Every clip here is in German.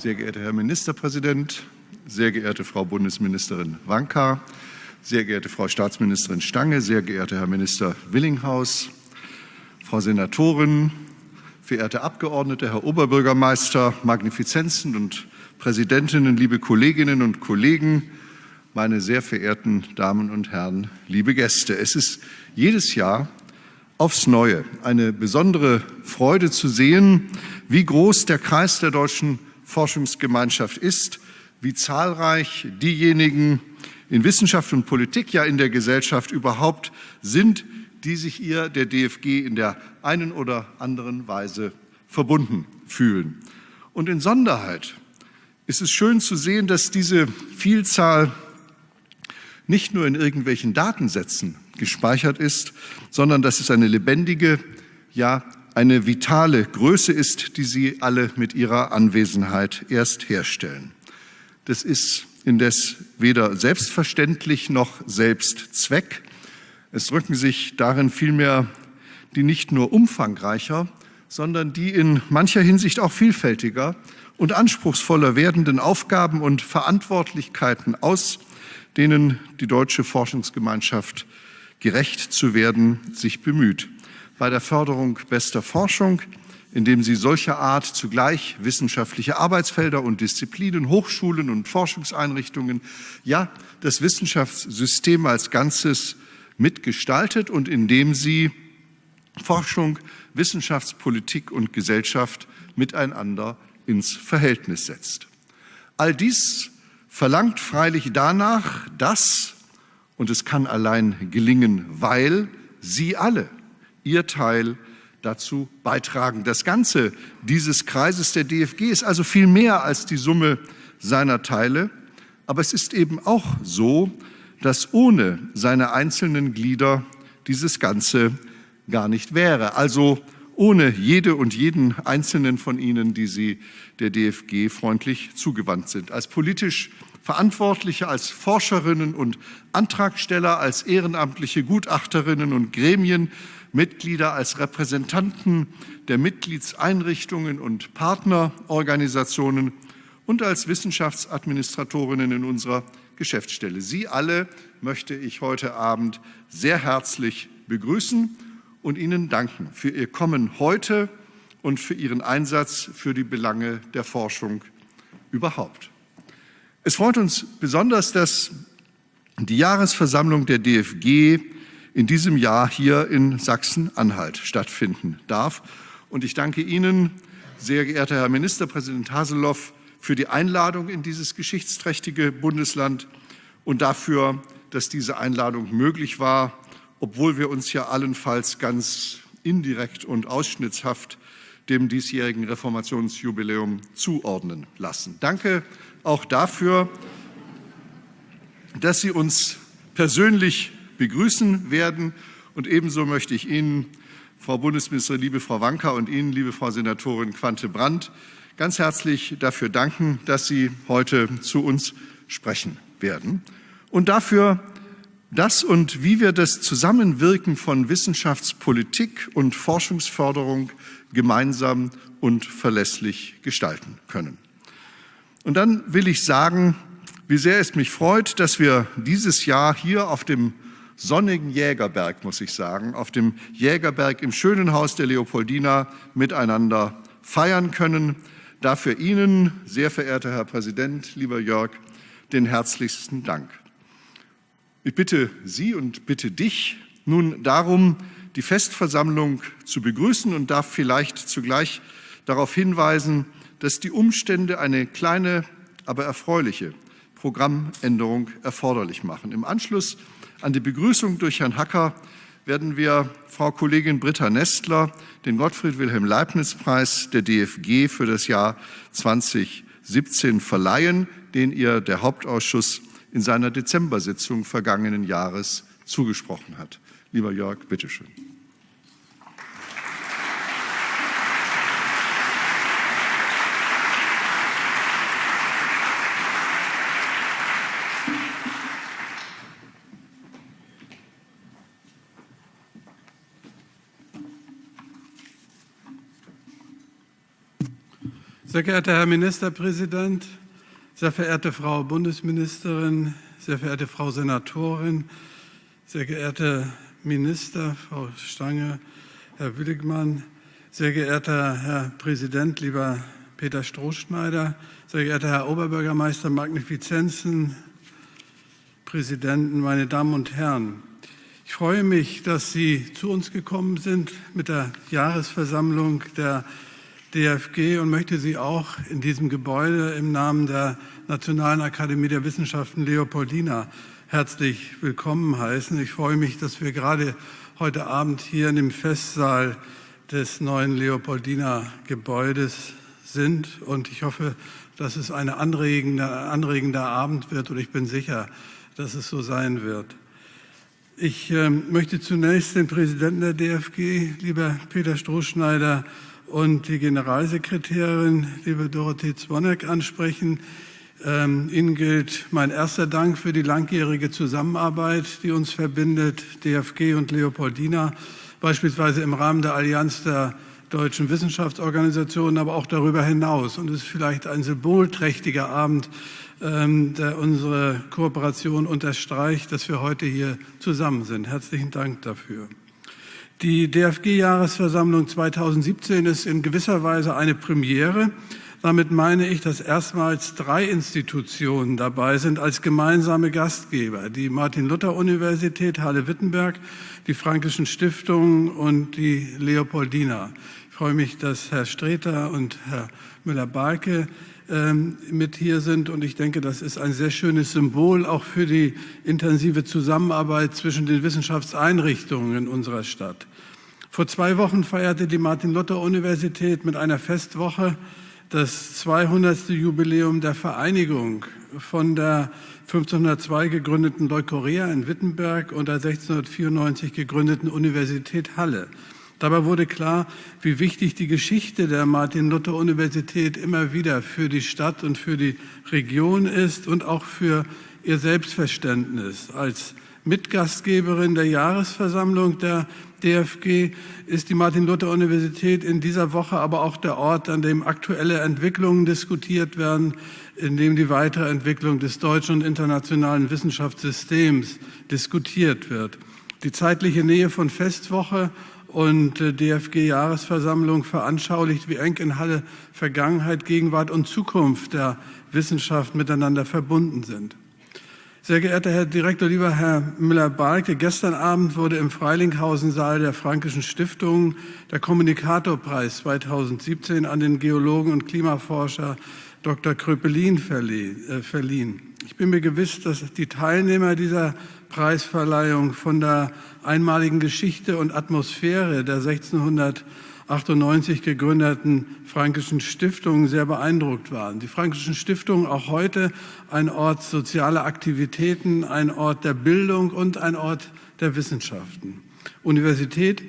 sehr geehrter Herr Ministerpräsident, sehr geehrte Frau Bundesministerin Wanka, sehr geehrte Frau Staatsministerin Stange, sehr geehrter Herr Minister Willinghaus, Frau Senatorin, verehrte Abgeordnete, Herr Oberbürgermeister, Magnifizenzen und Präsidentinnen, liebe Kolleginnen und Kollegen, meine sehr verehrten Damen und Herren, liebe Gäste. Es ist jedes Jahr aufs Neue eine besondere Freude zu sehen, wie groß der Kreis der deutschen Forschungsgemeinschaft ist, wie zahlreich diejenigen in Wissenschaft und Politik, ja in der Gesellschaft überhaupt sind, die sich ihr der DFG in der einen oder anderen Weise verbunden fühlen. Und in Sonderheit ist es schön zu sehen, dass diese Vielzahl nicht nur in irgendwelchen Datensätzen gespeichert ist, sondern dass es eine lebendige, ja eine vitale Größe ist, die Sie alle mit Ihrer Anwesenheit erst herstellen. Das ist indes weder selbstverständlich noch Selbstzweck. Es rücken sich darin vielmehr die nicht nur umfangreicher, sondern die in mancher Hinsicht auch vielfältiger und anspruchsvoller werdenden Aufgaben und Verantwortlichkeiten aus, denen die deutsche Forschungsgemeinschaft gerecht zu werden sich bemüht. Bei der Förderung bester Forschung, indem sie solcher Art zugleich wissenschaftliche Arbeitsfelder und Disziplinen, Hochschulen und Forschungseinrichtungen, ja das Wissenschaftssystem als Ganzes mitgestaltet und indem sie Forschung, Wissenschaftspolitik und Gesellschaft miteinander ins Verhältnis setzt. All dies verlangt freilich danach, dass, und es kann allein gelingen, weil Sie alle Ihr Teil dazu beitragen. Das Ganze dieses Kreises der DFG ist also viel mehr als die Summe seiner Teile, aber es ist eben auch so, dass ohne seine einzelnen Glieder dieses Ganze gar nicht wäre. Also ohne jede und jeden einzelnen von Ihnen, die Sie der DFG freundlich zugewandt sind. Als politisch Verantwortliche, als Forscherinnen und Antragsteller, als ehrenamtliche Gutachterinnen und Gremienmitglieder, als Repräsentanten der Mitgliedseinrichtungen und Partnerorganisationen und als Wissenschaftsadministratorinnen in unserer Geschäftsstelle. Sie alle möchte ich heute Abend sehr herzlich begrüßen und Ihnen danken für Ihr Kommen heute und für Ihren Einsatz für die Belange der Forschung überhaupt. Es freut uns besonders, dass die Jahresversammlung der DFG in diesem Jahr hier in Sachsen-Anhalt stattfinden darf. Und ich danke Ihnen, sehr geehrter Herr Ministerpräsident Haseloff, für die Einladung in dieses geschichtsträchtige Bundesland und dafür, dass diese Einladung möglich war obwohl wir uns ja allenfalls ganz indirekt und ausschnittshaft dem diesjährigen Reformationsjubiläum zuordnen lassen. Danke auch dafür, dass Sie uns persönlich begrüßen werden. Und ebenso möchte ich Ihnen, Frau Bundesministerin, liebe Frau Wanka und Ihnen, liebe Frau Senatorin Quante-Brandt, ganz herzlich dafür danken, dass Sie heute zu uns sprechen werden und dafür, das und wie wir das Zusammenwirken von Wissenschaftspolitik und Forschungsförderung gemeinsam und verlässlich gestalten können. Und dann will ich sagen, wie sehr es mich freut, dass wir dieses Jahr hier auf dem sonnigen Jägerberg, muss ich sagen, auf dem Jägerberg im schönen Haus der Leopoldina miteinander feiern können. Dafür Ihnen, sehr verehrter Herr Präsident, lieber Jörg, den herzlichsten Dank. Ich bitte Sie und bitte dich nun darum, die Festversammlung zu begrüßen und darf vielleicht zugleich darauf hinweisen, dass die Umstände eine kleine, aber erfreuliche Programmänderung erforderlich machen. Im Anschluss an die Begrüßung durch Herrn Hacker werden wir Frau Kollegin Britta Nestler den Gottfried Wilhelm Leibniz Preis der DFG für das Jahr 2017 verleihen, den ihr der Hauptausschuss in seiner Dezembersitzung vergangenen Jahres zugesprochen hat. Lieber Jörg, bitteschön. Sehr geehrter Herr Ministerpräsident, sehr verehrte Frau Bundesministerin, sehr verehrte Frau Senatorin, sehr geehrte Minister, Frau Stange, Herr Willigmann, sehr geehrter Herr Präsident, lieber Peter Strohschneider, sehr geehrter Herr Oberbürgermeister Magnifizenzen, Präsidenten, meine Damen und Herren. Ich freue mich, dass Sie zu uns gekommen sind mit der Jahresversammlung der DFG und möchte Sie auch in diesem Gebäude im Namen der Nationalen Akademie der Wissenschaften Leopoldina herzlich willkommen heißen. Ich freue mich, dass wir gerade heute Abend hier in dem Festsaal des neuen Leopoldina Gebäudes sind und ich hoffe, dass es ein anregender, anregender Abend wird und ich bin sicher, dass es so sein wird. Ich äh, möchte zunächst den Präsidenten der DFG, lieber Peter Strohschneider, und die Generalsekretärin, liebe Dorothee Zwonek, ansprechen. Ähm, Ihnen gilt mein erster Dank für die langjährige Zusammenarbeit, die uns verbindet, DFG und Leopoldina, beispielsweise im Rahmen der Allianz der deutschen Wissenschaftsorganisationen, aber auch darüber hinaus. Und es ist vielleicht ein symbolträchtiger Abend, ähm, der unsere Kooperation unterstreicht, dass wir heute hier zusammen sind. Herzlichen Dank dafür. Die DFG-Jahresversammlung 2017 ist in gewisser Weise eine Premiere. Damit meine ich, dass erstmals drei Institutionen dabei sind als gemeinsame Gastgeber. Die Martin-Luther-Universität Halle-Wittenberg, die Frankischen Stiftungen und die Leopoldina. Ich freue mich, dass Herr Streter und Herr Müller-Balke ähm, mit hier sind. Und ich denke, das ist ein sehr schönes Symbol auch für die intensive Zusammenarbeit zwischen den Wissenschaftseinrichtungen in unserer Stadt. Vor zwei Wochen feierte die Martin-Luther-Universität mit einer Festwoche das 200. Jubiläum der Vereinigung von der 1502 gegründeten Leukorea in Wittenberg und der 1694 gegründeten Universität Halle. Dabei wurde klar, wie wichtig die Geschichte der Martin-Luther-Universität immer wieder für die Stadt und für die Region ist und auch für ihr Selbstverständnis als Mitgastgeberin der Jahresversammlung der DFG ist die Martin-Luther-Universität in dieser Woche aber auch der Ort, an dem aktuelle Entwicklungen diskutiert werden, in dem die weitere Entwicklung des deutschen und internationalen Wissenschaftssystems diskutiert wird. Die zeitliche Nähe von Festwoche und äh, DFG-Jahresversammlung veranschaulicht, wie eng in Halle Vergangenheit, Gegenwart und Zukunft der Wissenschaft miteinander verbunden sind. Sehr geehrter Herr Direktor, lieber Herr Müller-Balke, gestern Abend wurde im Freilinghausen-Saal der Frankischen Stiftung der Kommunikatorpreis 2017 an den Geologen und Klimaforscher Dr. Kröpelin äh, verliehen. Ich bin mir gewiss, dass die Teilnehmer dieser Preisverleihung von der einmaligen Geschichte und Atmosphäre der 1600 98 gegründeten Frankischen Stiftungen sehr beeindruckt waren. Die Frankischen Stiftungen auch heute ein Ort sozialer Aktivitäten, ein Ort der Bildung und ein Ort der Wissenschaften. Universität,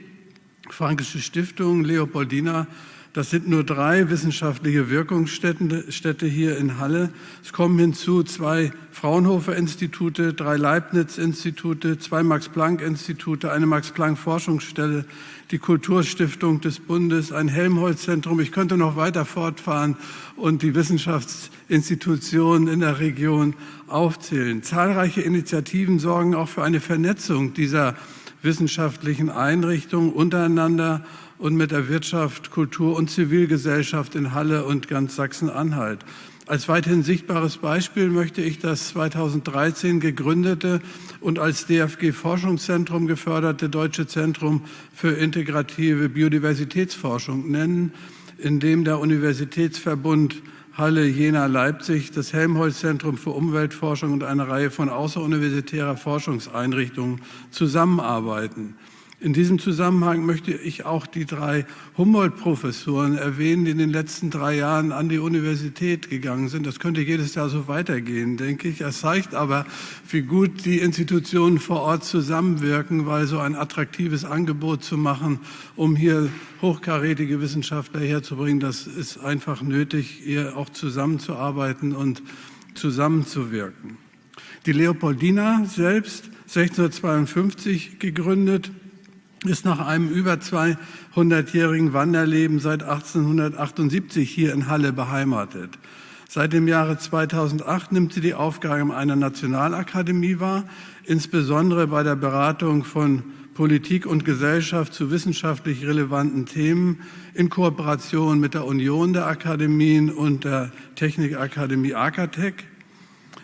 Frankische Stiftung, Leopoldina das sind nur drei wissenschaftliche Wirkungsstätte hier in Halle. Es kommen hinzu zwei Fraunhofer-Institute, drei Leibniz-Institute, zwei Max-Planck-Institute, eine Max-Planck-Forschungsstelle, die Kulturstiftung des Bundes, ein Helmholtz-Zentrum. Ich könnte noch weiter fortfahren und die Wissenschaftsinstitutionen in der Region aufzählen. Zahlreiche Initiativen sorgen auch für eine Vernetzung dieser wissenschaftlichen Einrichtungen untereinander und mit der Wirtschaft, Kultur und Zivilgesellschaft in Halle und ganz Sachsen-Anhalt. Als weiterhin sichtbares Beispiel möchte ich das 2013 gegründete und als DFG-Forschungszentrum geförderte Deutsche Zentrum für integrative Biodiversitätsforschung nennen, in dem der Universitätsverbund Halle, Jena, Leipzig, das Helmholtz-Zentrum für Umweltforschung und eine Reihe von außeruniversitärer Forschungseinrichtungen zusammenarbeiten. In diesem Zusammenhang möchte ich auch die drei Humboldt-Professoren erwähnen, die in den letzten drei Jahren an die Universität gegangen sind. Das könnte jedes Jahr so weitergehen, denke ich. Es zeigt aber, wie gut die Institutionen vor Ort zusammenwirken, weil so ein attraktives Angebot zu machen, um hier hochkarätige Wissenschaftler herzubringen, das ist einfach nötig, hier auch zusammenzuarbeiten und zusammenzuwirken. Die Leopoldina selbst 1652 gegründet, ist nach einem über 200-jährigen Wanderleben seit 1878 hier in Halle beheimatet. Seit dem Jahre 2008 nimmt sie die Aufgabe einer Nationalakademie wahr, insbesondere bei der Beratung von Politik und Gesellschaft zu wissenschaftlich relevanten Themen in Kooperation mit der Union der Akademien und der Technikakademie Akatech.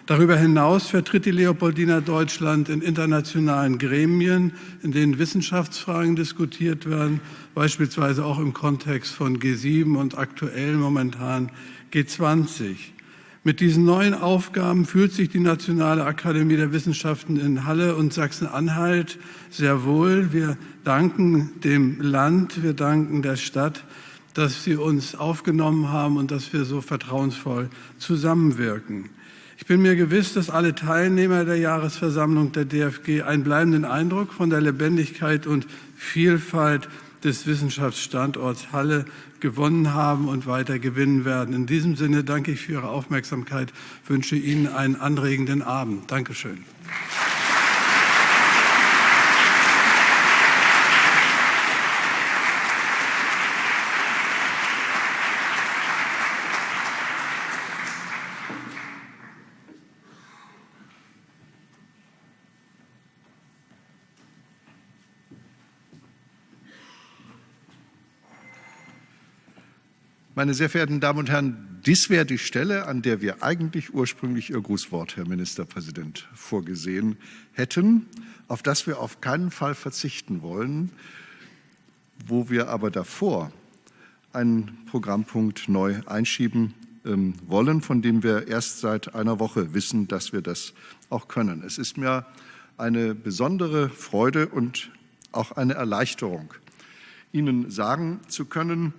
Darüber hinaus vertritt die Leopoldina Deutschland in internationalen Gremien, in denen Wissenschaftsfragen diskutiert werden, beispielsweise auch im Kontext von G7 und aktuell momentan G20. Mit diesen neuen Aufgaben fühlt sich die Nationale Akademie der Wissenschaften in Halle und Sachsen-Anhalt sehr wohl. Wir danken dem Land, wir danken der Stadt, dass Sie uns aufgenommen haben und dass wir so vertrauensvoll zusammenwirken. Ich bin mir gewiss, dass alle Teilnehmer der Jahresversammlung der DFG einen bleibenden Eindruck von der Lebendigkeit und Vielfalt des Wissenschaftsstandorts Halle gewonnen haben und weiter gewinnen werden. In diesem Sinne danke ich für Ihre Aufmerksamkeit, wünsche Ihnen einen anregenden Abend. Dankeschön. Meine sehr verehrten Damen und Herren, dies wäre die Stelle, an der wir eigentlich ursprünglich Ihr Grußwort, Herr Ministerpräsident, vorgesehen hätten, auf das wir auf keinen Fall verzichten wollen, wo wir aber davor einen Programmpunkt neu einschieben ähm, wollen, von dem wir erst seit einer Woche wissen, dass wir das auch können. Es ist mir eine besondere Freude und auch eine Erleichterung, Ihnen sagen zu können,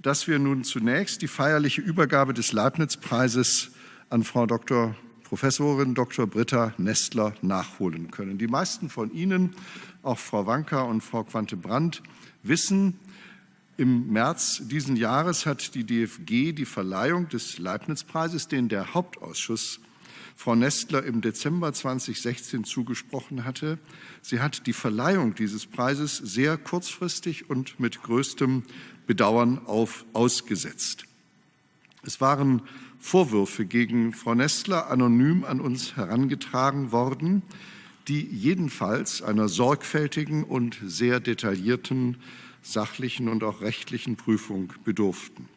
dass wir nun zunächst die feierliche Übergabe des Leibniz-Preises an Frau Dr. Professorin Dr. Britta Nestler nachholen können. Die meisten von Ihnen, auch Frau Wanka und Frau Quante-Brandt, wissen, im März diesen Jahres hat die DFG die Verleihung des Leibniz-Preises, den der Hauptausschuss Frau Nestler im Dezember 2016 zugesprochen hatte. Sie hat die Verleihung dieses Preises sehr kurzfristig und mit größtem Bedauern auf, ausgesetzt. Es waren Vorwürfe gegen Frau Nestler anonym an uns herangetragen worden, die jedenfalls einer sorgfältigen und sehr detaillierten sachlichen und auch rechtlichen Prüfung bedurften.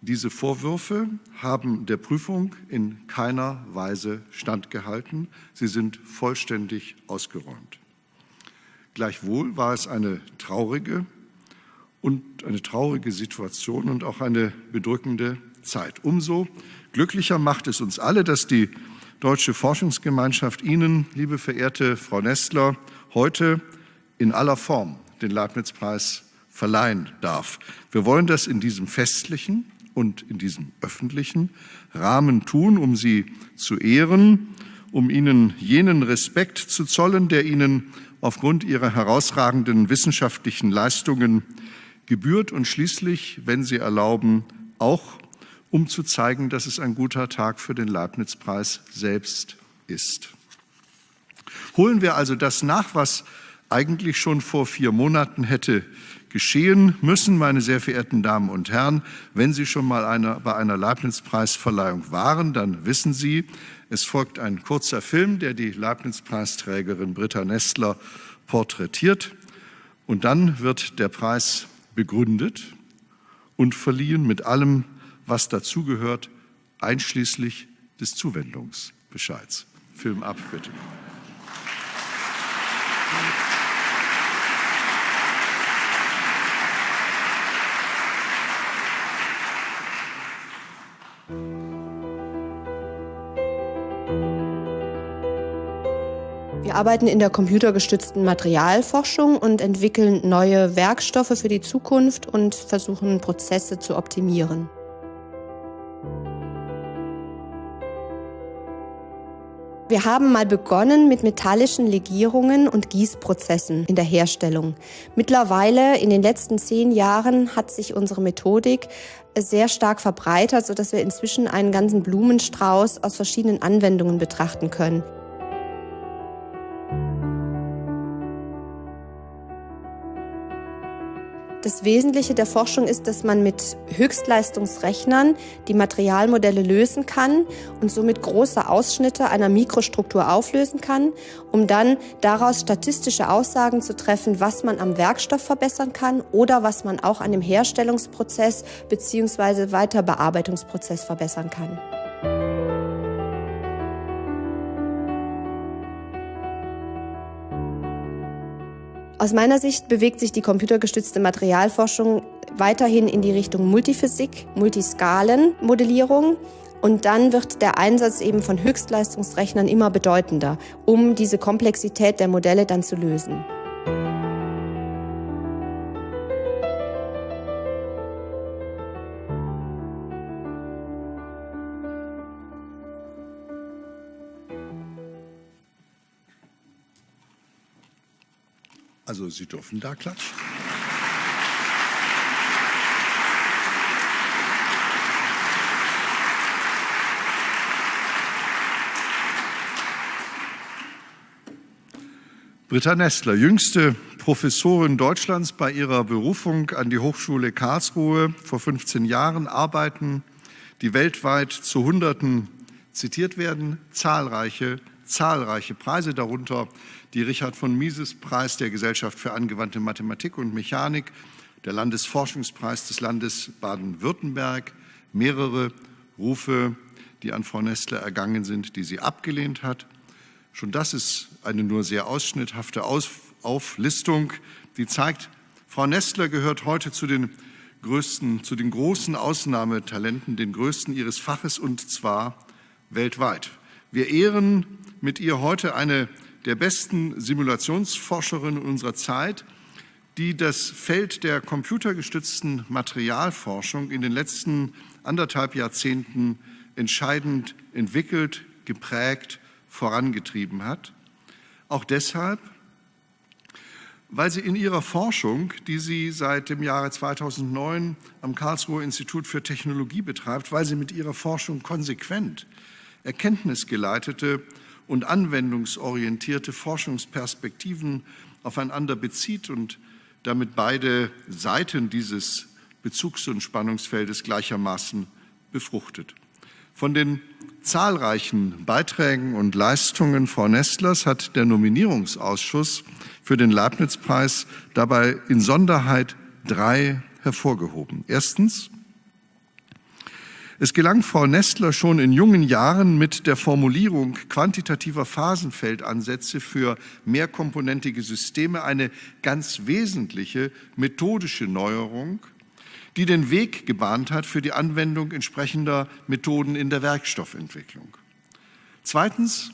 Diese Vorwürfe haben der Prüfung in keiner Weise standgehalten. Sie sind vollständig ausgeräumt. Gleichwohl war es eine traurige und eine traurige Situation und auch eine bedrückende Zeit. Umso glücklicher macht es uns alle, dass die Deutsche Forschungsgemeinschaft Ihnen, liebe verehrte Frau Nestler, heute in aller Form den Leibniz-Preis verleihen darf. Wir wollen das in diesem festlichen und in diesem öffentlichen Rahmen tun, um Sie zu ehren, um Ihnen jenen Respekt zu zollen, der Ihnen aufgrund Ihrer herausragenden wissenschaftlichen Leistungen gebührt und schließlich, wenn Sie erlauben, auch um zu zeigen, dass es ein guter Tag für den Leibniz-Preis selbst ist. Holen wir also das nach, was eigentlich schon vor vier Monaten hätte geschehen müssen, meine sehr verehrten Damen und Herren. Wenn Sie schon mal eine, bei einer Leibniz-Preisverleihung waren, dann wissen Sie, es folgt ein kurzer Film, der die Leibniz-Preisträgerin Britta Nestler porträtiert. Und dann wird der Preis begründet und verliehen mit allem, was dazugehört, einschließlich des Zuwendungsbescheids. Film ab, bitte. Arbeiten in der computergestützten Materialforschung und entwickeln neue Werkstoffe für die Zukunft und versuchen Prozesse zu optimieren. Wir haben mal begonnen mit metallischen Legierungen und Gießprozessen in der Herstellung. Mittlerweile, in den letzten zehn Jahren, hat sich unsere Methodik sehr stark verbreitert, sodass wir inzwischen einen ganzen Blumenstrauß aus verschiedenen Anwendungen betrachten können. Das Wesentliche der Forschung ist, dass man mit Höchstleistungsrechnern die Materialmodelle lösen kann und somit große Ausschnitte einer Mikrostruktur auflösen kann, um dann daraus statistische Aussagen zu treffen, was man am Werkstoff verbessern kann oder was man auch an dem Herstellungsprozess bzw. Weiterbearbeitungsprozess verbessern kann. Aus meiner Sicht bewegt sich die computergestützte Materialforschung weiterhin in die Richtung Multiphysik, Multiskalenmodellierung und dann wird der Einsatz eben von Höchstleistungsrechnern immer bedeutender, um diese Komplexität der Modelle dann zu lösen. Also Sie dürfen da klatschen. Britta Nestler, jüngste Professorin Deutschlands bei ihrer Berufung an die Hochschule Karlsruhe vor 15 Jahren, arbeiten, die weltweit zu Hunderten zitiert werden, zahlreiche, zahlreiche Preise, darunter die Richard von Mises Preis der Gesellschaft für angewandte Mathematik und Mechanik, der Landesforschungspreis des Landes Baden-Württemberg, mehrere Rufe, die an Frau Nestler ergangen sind, die sie abgelehnt hat. Schon das ist eine nur sehr ausschnitthafte Auflistung, die zeigt, Frau Nestler gehört heute zu den größten, zu den großen Ausnahmetalenten, den größten ihres Faches und zwar weltweit. Wir ehren mit ihr heute eine der besten Simulationsforscherinnen unserer Zeit, die das Feld der computergestützten Materialforschung in den letzten anderthalb Jahrzehnten entscheidend entwickelt, geprägt, vorangetrieben hat. Auch deshalb, weil sie in ihrer Forschung, die sie seit dem Jahre 2009 am Karlsruher Institut für Technologie betreibt, weil sie mit ihrer Forschung konsequent erkenntnisgeleitete und anwendungsorientierte Forschungsperspektiven aufeinander bezieht und damit beide Seiten dieses Bezugs- und Spannungsfeldes gleichermaßen befruchtet. Von den zahlreichen Beiträgen und Leistungen Frau Nestlers hat der Nominierungsausschuss für den Leibniz-Preis dabei in Sonderheit drei hervorgehoben. Erstens es gelang Frau Nestler schon in jungen Jahren mit der Formulierung quantitativer Phasenfeldansätze für mehrkomponentige Systeme eine ganz wesentliche methodische Neuerung, die den Weg gebahnt hat für die Anwendung entsprechender Methoden in der Werkstoffentwicklung. Zweitens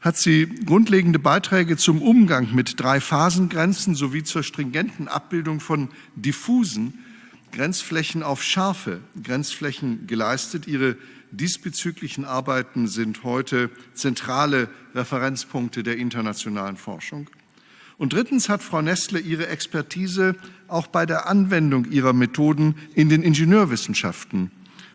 hat sie grundlegende Beiträge zum Umgang mit drei Phasengrenzen sowie zur stringenten Abbildung von diffusen Grenzflächen auf scharfe Grenzflächen geleistet. Ihre diesbezüglichen Arbeiten sind heute zentrale Referenzpunkte der internationalen Forschung. Und drittens hat Frau Nestle ihre Expertise auch bei der Anwendung ihrer Methoden in den Ingenieurwissenschaften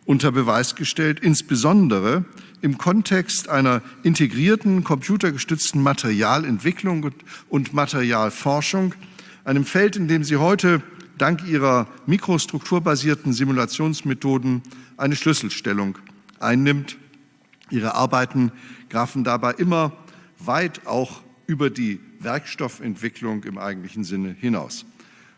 unter Beweis gestellt, insbesondere im Kontext einer integrierten computergestützten Materialentwicklung und Materialforschung, einem Feld, in dem sie heute dank ihrer mikrostrukturbasierten Simulationsmethoden eine Schlüsselstellung einnimmt. Ihre Arbeiten grafen dabei immer weit auch über die Werkstoffentwicklung im eigentlichen Sinne hinaus.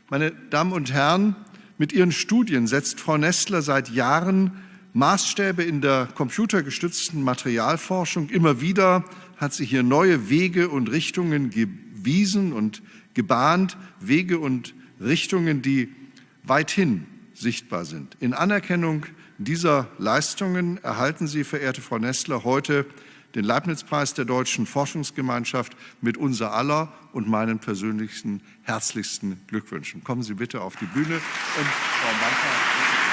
Meine Damen und Herren, mit ihren Studien setzt Frau Nestler seit Jahren Maßstäbe in der computergestützten Materialforschung. Immer wieder hat sie hier neue Wege und Richtungen gewiesen und gebahnt, Wege und Richtungen, die weithin sichtbar sind. In Anerkennung dieser Leistungen erhalten Sie, verehrte Frau Nestler, heute den Leibniz-Preis der Deutschen Forschungsgemeinschaft mit unser aller und meinen persönlichsten herzlichsten Glückwünschen. Kommen Sie bitte auf die Bühne und Frau Manka.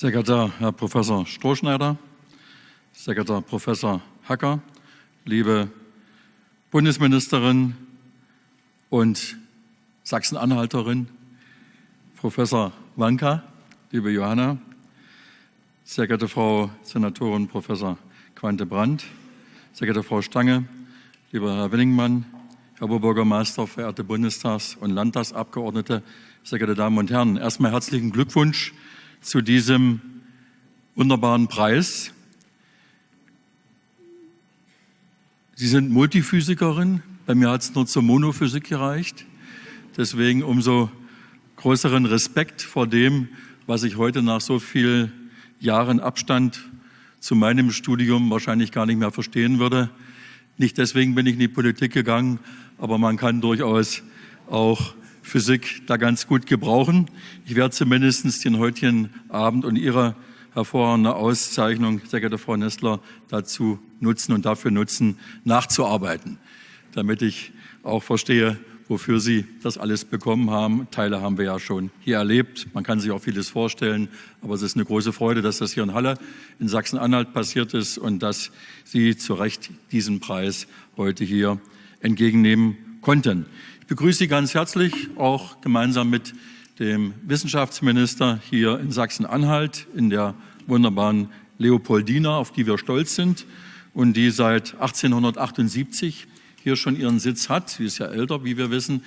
Sehr geehrter Herr Professor Strohschneider, sehr geehrter Professor Hacker, liebe Bundesministerin und Sachsen-Anhalterin, Professor Wanka, liebe Johanna, sehr geehrte Frau Senatorin Professor Quante Brandt, sehr geehrte Frau Stange, lieber Herr Willingmann, Herr Oberbürgermeister, verehrte Bundestags- und Landtagsabgeordnete, sehr geehrte Damen und Herren, erstmal herzlichen Glückwunsch zu diesem wunderbaren Preis. Sie sind Multiphysikerin, bei mir hat es nur zur Monophysik gereicht. Deswegen umso größeren Respekt vor dem, was ich heute nach so vielen Jahren Abstand zu meinem Studium wahrscheinlich gar nicht mehr verstehen würde. Nicht deswegen bin ich in die Politik gegangen, aber man kann durchaus auch Physik da ganz gut gebrauchen. Ich werde zumindest den heutigen Abend und Ihre hervorragende Auszeichnung, sehr geehrte Frau Nestler, dazu nutzen und dafür nutzen, nachzuarbeiten, damit ich auch verstehe, wofür Sie das alles bekommen haben. Teile haben wir ja schon hier erlebt. Man kann sich auch vieles vorstellen, aber es ist eine große Freude, dass das hier in Halle in Sachsen-Anhalt passiert ist und dass Sie zu Recht diesen Preis heute hier entgegennehmen konnten begrüße Sie ganz herzlich, auch gemeinsam mit dem Wissenschaftsminister hier in Sachsen-Anhalt, in der wunderbaren Leopoldina, auf die wir stolz sind und die seit 1878 hier schon ihren Sitz hat. Sie ist ja älter, wie wir wissen.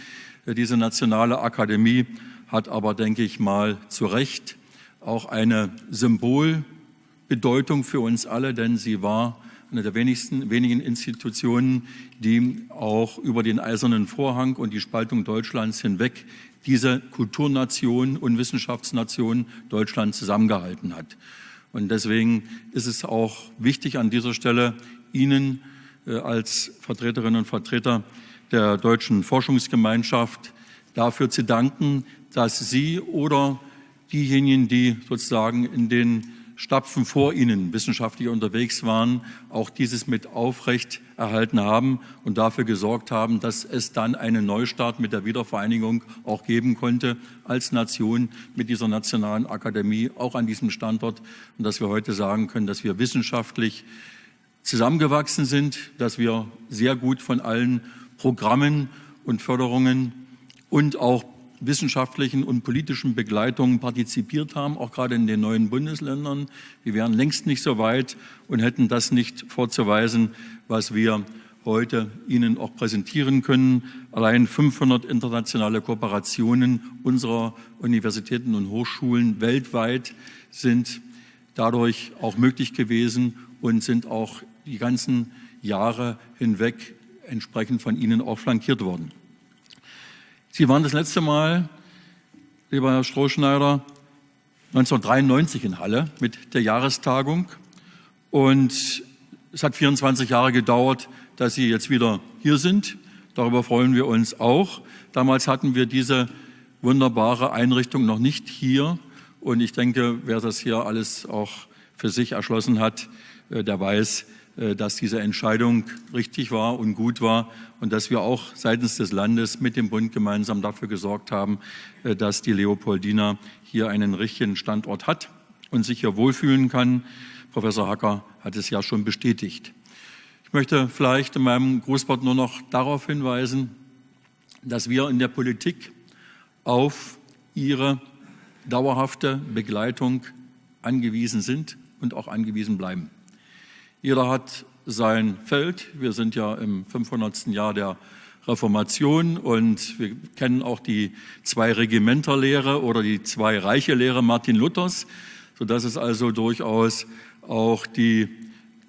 Diese nationale Akademie hat aber, denke ich mal, zu Recht auch eine Symbolbedeutung für uns alle, denn sie war eine der wenigsten, wenigen Institutionen, die auch über den eisernen Vorhang und die Spaltung Deutschlands hinweg diese Kulturnation und Wissenschaftsnation Deutschland zusammengehalten hat. Und deswegen ist es auch wichtig an dieser Stelle, Ihnen äh, als Vertreterinnen und Vertreter der deutschen Forschungsgemeinschaft dafür zu danken, dass Sie oder diejenigen, die sozusagen in den Stapfen vor ihnen wissenschaftlich unterwegs waren, auch dieses mit aufrecht erhalten haben und dafür gesorgt haben, dass es dann einen Neustart mit der Wiedervereinigung auch geben konnte als Nation mit dieser nationalen Akademie, auch an diesem Standort. Und dass wir heute sagen können, dass wir wissenschaftlich zusammengewachsen sind, dass wir sehr gut von allen Programmen und Förderungen und auch wissenschaftlichen und politischen Begleitungen partizipiert haben, auch gerade in den neuen Bundesländern. Wir wären längst nicht so weit und hätten das nicht vorzuweisen, was wir heute Ihnen auch präsentieren können. Allein 500 internationale Kooperationen unserer Universitäten und Hochschulen weltweit sind dadurch auch möglich gewesen und sind auch die ganzen Jahre hinweg entsprechend von Ihnen auch flankiert worden. Sie waren das letzte Mal, lieber Herr Strohschneider, 1993 in Halle mit der Jahrestagung. Und es hat 24 Jahre gedauert, dass Sie jetzt wieder hier sind. Darüber freuen wir uns auch. Damals hatten wir diese wunderbare Einrichtung noch nicht hier. Und ich denke, wer das hier alles auch für sich erschlossen hat, äh, der weiß, dass diese Entscheidung richtig war und gut war und dass wir auch seitens des Landes mit dem Bund gemeinsam dafür gesorgt haben, äh, dass die Leopoldina hier einen richtigen Standort hat und sich hier wohlfühlen kann. Professor Hacker hat es ja schon bestätigt. Ich möchte vielleicht in meinem Grußwort nur noch darauf hinweisen, dass wir in der Politik auf Ihre dauerhafte Begleitung angewiesen sind und auch angewiesen bleiben. Jeder hat sein Feld. Wir sind ja im 500. Jahr der Reformation und wir kennen auch die Zwei-Regimenter-Lehre oder die Zwei-Reiche-Lehre Martin Luthers, sodass es also durchaus auch die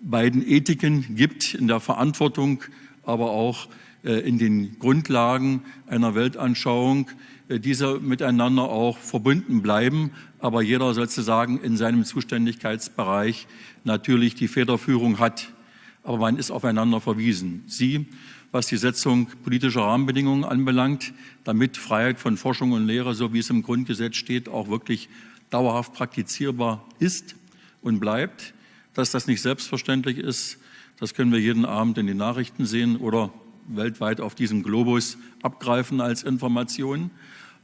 beiden Ethiken gibt in der Verantwortung, aber auch äh, in den Grundlagen einer Weltanschauung, äh, diese miteinander auch verbunden bleiben, aber jeder sozusagen in seinem Zuständigkeitsbereich natürlich die Federführung hat. Aber man ist aufeinander verwiesen. Sie, was die Setzung politischer Rahmenbedingungen anbelangt, damit Freiheit von Forschung und Lehre, so wie es im Grundgesetz steht, auch wirklich dauerhaft praktizierbar ist und bleibt. Dass das nicht selbstverständlich ist, das können wir jeden Abend in den Nachrichten sehen oder weltweit auf diesem Globus abgreifen als Information.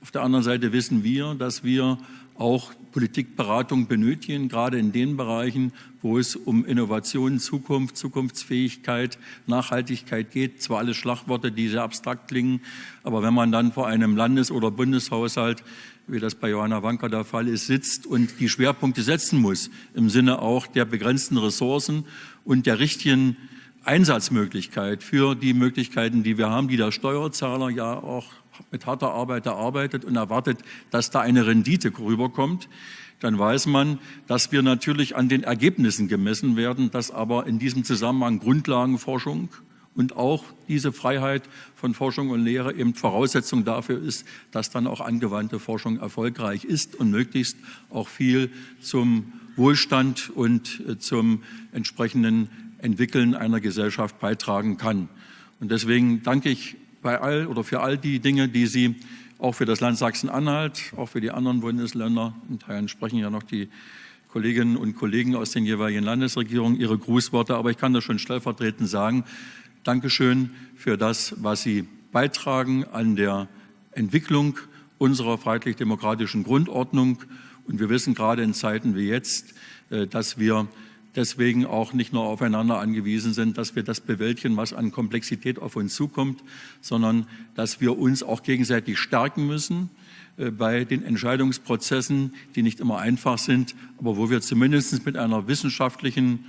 Auf der anderen Seite wissen wir, dass wir auch Politikberatung benötigen, gerade in den Bereichen, wo es um Innovation, Zukunft, Zukunftsfähigkeit, Nachhaltigkeit geht. Zwar alles Schlagworte, die sehr abstrakt klingen, aber wenn man dann vor einem Landes- oder Bundeshaushalt, wie das bei Johanna Wanker der Fall ist, sitzt und die Schwerpunkte setzen muss, im Sinne auch der begrenzten Ressourcen und der richtigen Einsatzmöglichkeit für die Möglichkeiten, die wir haben, die der Steuerzahler ja auch mit harter Arbeit erarbeitet und erwartet, dass da eine Rendite rüberkommt, dann weiß man, dass wir natürlich an den Ergebnissen gemessen werden, dass aber in diesem Zusammenhang Grundlagenforschung und auch diese Freiheit von Forschung und Lehre eben Voraussetzung dafür ist, dass dann auch angewandte Forschung erfolgreich ist und möglichst auch viel zum Wohlstand und äh, zum entsprechenden Entwickeln einer Gesellschaft beitragen kann. Und deswegen danke ich bei all oder für all die Dinge, die Sie auch für das Land Sachsen-Anhalt, auch für die anderen Bundesländer, in Teilen sprechen ja noch die Kolleginnen und Kollegen aus den jeweiligen Landesregierungen ihre Grußworte, aber ich kann das schon stellvertretend sagen. Dankeschön für das, was Sie beitragen an der Entwicklung unserer freiheitlich-demokratischen Grundordnung. Und wir wissen gerade in Zeiten wie jetzt, äh, dass wir deswegen auch nicht nur aufeinander angewiesen sind, dass wir das bewältigen, was an Komplexität auf uns zukommt, sondern dass wir uns auch gegenseitig stärken müssen äh, bei den Entscheidungsprozessen, die nicht immer einfach sind, aber wo wir zumindest mit einer wissenschaftlichen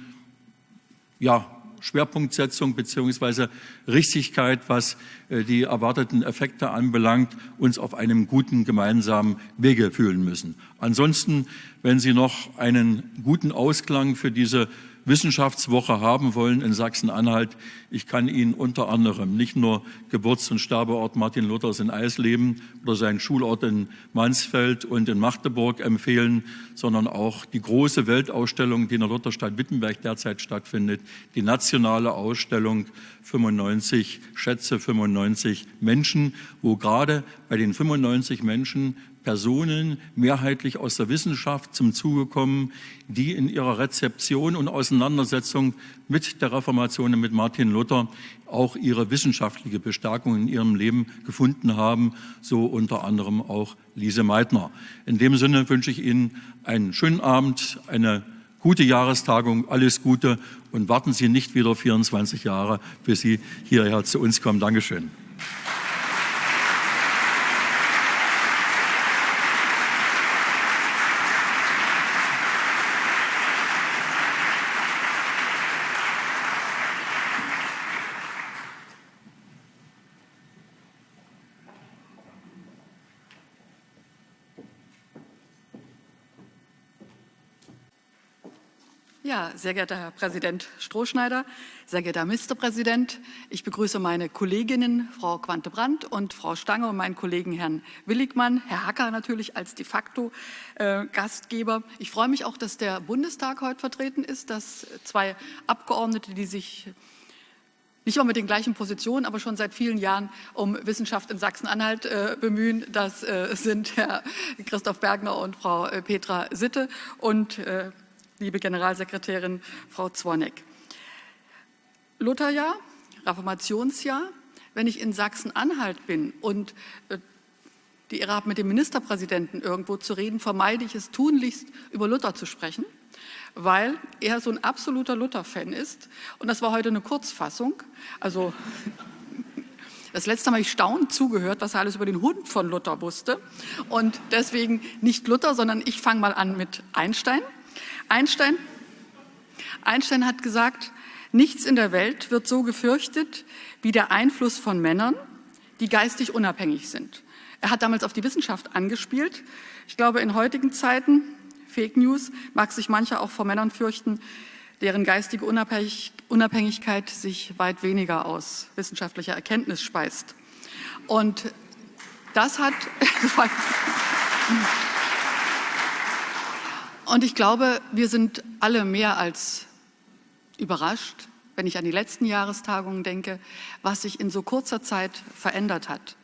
ja, Schwerpunktsetzung beziehungsweise Richtigkeit, was äh, die erwarteten Effekte anbelangt, uns auf einem guten gemeinsamen Wege fühlen müssen. Ansonsten, wenn Sie noch einen guten Ausklang für diese Wissenschaftswoche haben wollen in Sachsen-Anhalt. Ich kann Ihnen unter anderem nicht nur Geburts- und Sterbeort Martin Luthers in Eisleben oder seinen Schulort in Mansfeld und in Magdeburg empfehlen, sondern auch die große Weltausstellung, die in der Lutherstadt Wittenberg derzeit stattfindet, die nationale Ausstellung 95 Schätze, 95 Menschen, wo gerade bei den 95 Menschen Personen, mehrheitlich aus der Wissenschaft, zum Zuge kommen, die in ihrer Rezeption und Auseinandersetzung mit der Reformation und mit Martin Luther auch ihre wissenschaftliche Bestärkung in ihrem Leben gefunden haben, so unter anderem auch Lise Meitner. In dem Sinne wünsche ich Ihnen einen schönen Abend, eine gute Jahrestagung, alles Gute und warten Sie nicht wieder 24 Jahre, bis Sie hierher zu uns kommen. Dankeschön. Ja, sehr geehrter Herr Präsident Strohschneider, sehr geehrter Herr Ministerpräsident, ich begrüße meine Kolleginnen Frau Quante-Brandt und Frau Stange und meinen Kollegen Herrn Willigmann, Herr Hacker natürlich als de facto äh, Gastgeber. Ich freue mich auch, dass der Bundestag heute vertreten ist, dass zwei Abgeordnete, die sich nicht immer mit den gleichen Positionen, aber schon seit vielen Jahren um Wissenschaft in Sachsen-Anhalt äh, bemühen. Das äh, sind Herr Christoph Bergner und Frau äh, Petra Sitte und äh, liebe Generalsekretärin Frau Zwonek. Lutherjahr, Reformationsjahr. Wenn ich in Sachsen-Anhalt bin und äh, die Ehre habe, mit dem Ministerpräsidenten irgendwo zu reden, vermeide ich es tunlichst, über Luther zu sprechen, weil er so ein absoluter Luther-Fan ist. Und das war heute eine Kurzfassung. Also das letzte Mal habe ich staunend zugehört, was er alles über den Hund von Luther wusste. Und deswegen nicht Luther, sondern ich fange mal an mit Einstein. Einstein, Einstein hat gesagt, nichts in der Welt wird so gefürchtet wie der Einfluss von Männern, die geistig unabhängig sind. Er hat damals auf die Wissenschaft angespielt. Ich glaube, in heutigen Zeiten, Fake News, mag sich mancher auch vor Männern fürchten, deren geistige Unabhängigkeit sich weit weniger aus wissenschaftlicher Erkenntnis speist. Und das hat... Und ich glaube, wir sind alle mehr als überrascht, wenn ich an die letzten Jahrestagungen denke, was sich in so kurzer Zeit verändert hat,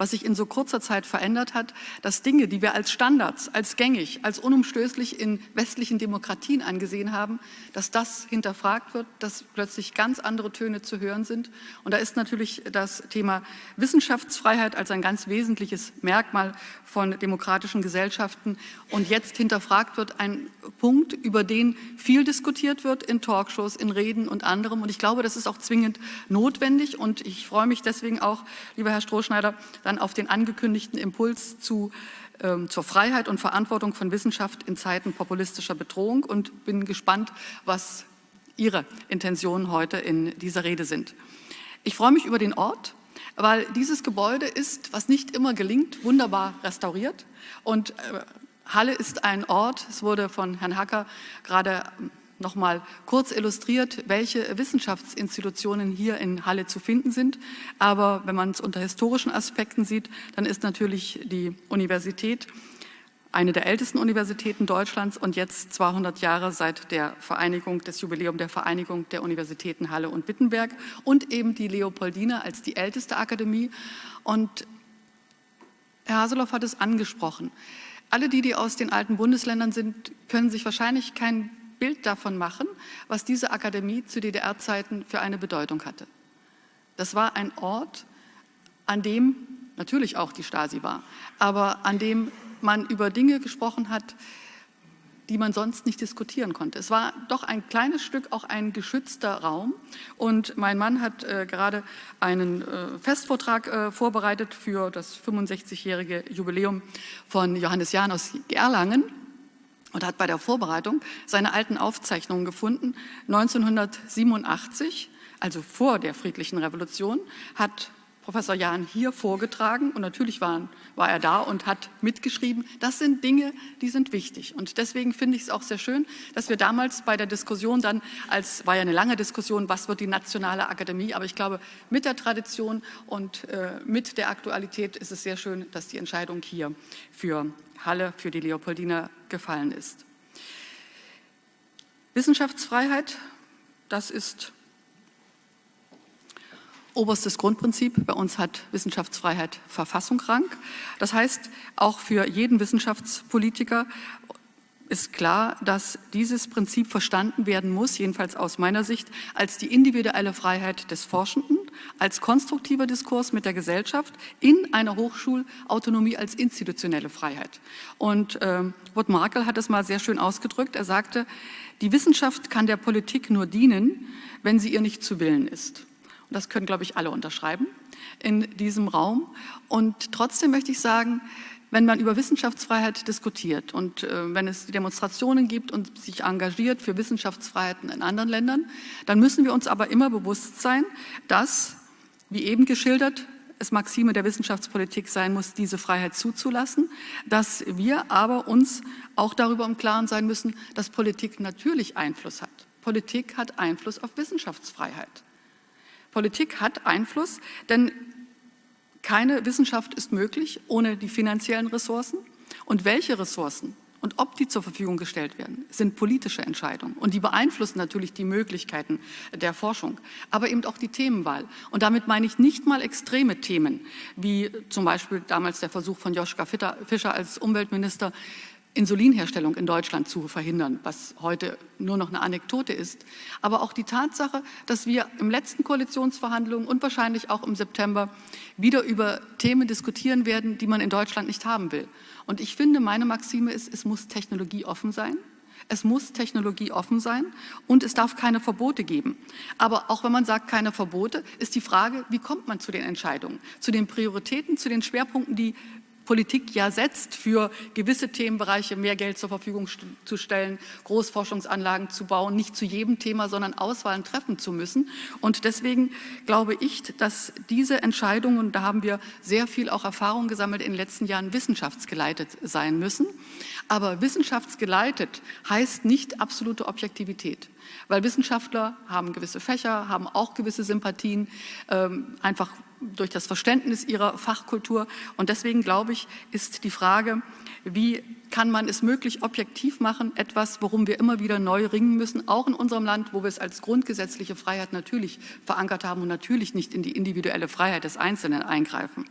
was sich in so kurzer Zeit verändert hat, dass Dinge, die wir als Standards, als gängig, als unumstößlich in westlichen Demokratien angesehen haben, dass das hinterfragt wird, dass plötzlich ganz andere Töne zu hören sind. Und da ist natürlich das Thema Wissenschaftsfreiheit als ein ganz wesentliches Merkmal von demokratischen Gesellschaften und jetzt hinterfragt wird, ein Punkt, über den viel diskutiert wird in Talkshows, in Reden und anderem. Und ich glaube, das ist auch zwingend notwendig. Und ich freue mich deswegen auch, lieber Herr Strohschneider, dann auf den angekündigten Impuls zu ähm, zur Freiheit und Verantwortung von Wissenschaft in Zeiten populistischer Bedrohung und bin gespannt, was Ihre Intentionen heute in dieser Rede sind. Ich freue mich über den Ort, weil dieses Gebäude ist, was nicht immer gelingt, wunderbar restauriert. Und äh, Halle ist ein Ort, es wurde von Herrn Hacker gerade noch mal kurz illustriert, welche Wissenschaftsinstitutionen hier in Halle zu finden sind. Aber wenn man es unter historischen Aspekten sieht, dann ist natürlich die Universität eine der ältesten Universitäten Deutschlands und jetzt 200 Jahre seit der Vereinigung, des Jubiläum der Vereinigung der Universitäten Halle und Wittenberg und eben die Leopoldina als die älteste Akademie. Und Herr Haseloff hat es angesprochen. Alle die, die aus den alten Bundesländern sind, können sich wahrscheinlich kein Bild davon machen, was diese Akademie zu DDR-Zeiten für eine Bedeutung hatte. Das war ein Ort, an dem natürlich auch die Stasi war, aber an dem man über Dinge gesprochen hat, die man sonst nicht diskutieren konnte. Es war doch ein kleines Stück auch ein geschützter Raum. Und mein Mann hat äh, gerade einen äh, Festvortrag äh, vorbereitet für das 65-jährige Jubiläum von Johannes Jahn aus Erlangen und hat bei der Vorbereitung seine alten Aufzeichnungen gefunden. 1987, also vor der friedlichen Revolution, hat Professor Jahn hier vorgetragen und natürlich war, war, er da und hat mitgeschrieben. Das sind Dinge, die sind wichtig und deswegen finde ich es auch sehr schön, dass wir damals bei der Diskussion dann, als war ja eine lange Diskussion, was wird die nationale Akademie, aber ich glaube, mit der Tradition und äh, mit der Aktualität ist es sehr schön, dass die Entscheidung hier für Halle, für die Leopoldina gefallen ist. Wissenschaftsfreiheit, das ist oberstes Grundprinzip. Bei uns hat Wissenschaftsfreiheit Verfassungsrang. Das heißt, auch für jeden Wissenschaftspolitiker ist klar, dass dieses Prinzip verstanden werden muss, jedenfalls aus meiner Sicht, als die individuelle Freiheit des Forschenden, als konstruktiver Diskurs mit der Gesellschaft in einer Hochschulautonomie als institutionelle Freiheit. Und äh, Wout Markel hat es mal sehr schön ausgedrückt. Er sagte, die Wissenschaft kann der Politik nur dienen, wenn sie ihr nicht zu Willen ist. Das können, glaube ich, alle unterschreiben in diesem Raum. Und trotzdem möchte ich sagen, wenn man über Wissenschaftsfreiheit diskutiert und äh, wenn es Demonstrationen gibt und sich engagiert für Wissenschaftsfreiheiten in anderen Ländern, dann müssen wir uns aber immer bewusst sein, dass, wie eben geschildert, es Maxime der Wissenschaftspolitik sein muss, diese Freiheit zuzulassen, dass wir aber uns auch darüber im Klaren sein müssen, dass Politik natürlich Einfluss hat. Politik hat Einfluss auf Wissenschaftsfreiheit. Politik hat Einfluss, denn keine Wissenschaft ist möglich ohne die finanziellen Ressourcen. Und welche Ressourcen und ob die zur Verfügung gestellt werden, sind politische Entscheidungen. Und die beeinflussen natürlich die Möglichkeiten der Forschung, aber eben auch die Themenwahl. Und damit meine ich nicht mal extreme Themen, wie zum Beispiel damals der Versuch von Joschka Fischer als Umweltminister, Insulinherstellung in Deutschland zu verhindern, was heute nur noch eine Anekdote ist. Aber auch die Tatsache, dass wir im letzten Koalitionsverhandlungen und wahrscheinlich auch im September wieder über Themen diskutieren werden, die man in Deutschland nicht haben will. Und ich finde, meine Maxime ist, es muss technologieoffen sein. Es muss technologieoffen sein und es darf keine Verbote geben. Aber auch wenn man sagt, keine Verbote, ist die Frage, wie kommt man zu den Entscheidungen, zu den Prioritäten, zu den Schwerpunkten, die Politik ja setzt, für gewisse Themenbereiche mehr Geld zur Verfügung zu stellen, Großforschungsanlagen zu bauen, nicht zu jedem Thema, sondern Auswahlen treffen zu müssen. Und deswegen glaube ich, dass diese Entscheidungen, da haben wir sehr viel auch Erfahrung gesammelt in den letzten Jahren, wissenschaftsgeleitet sein müssen. Aber wissenschaftsgeleitet heißt nicht absolute Objektivität. Weil Wissenschaftler haben gewisse Fächer, haben auch gewisse Sympathien, ähm, einfach durch das Verständnis ihrer Fachkultur. Und deswegen glaube ich, ist die Frage, wie kann man es möglich objektiv machen, etwas, worum wir immer wieder neu ringen müssen, auch in unserem Land, wo wir es als grundgesetzliche Freiheit natürlich verankert haben und natürlich nicht in die individuelle Freiheit des Einzelnen eingreifen.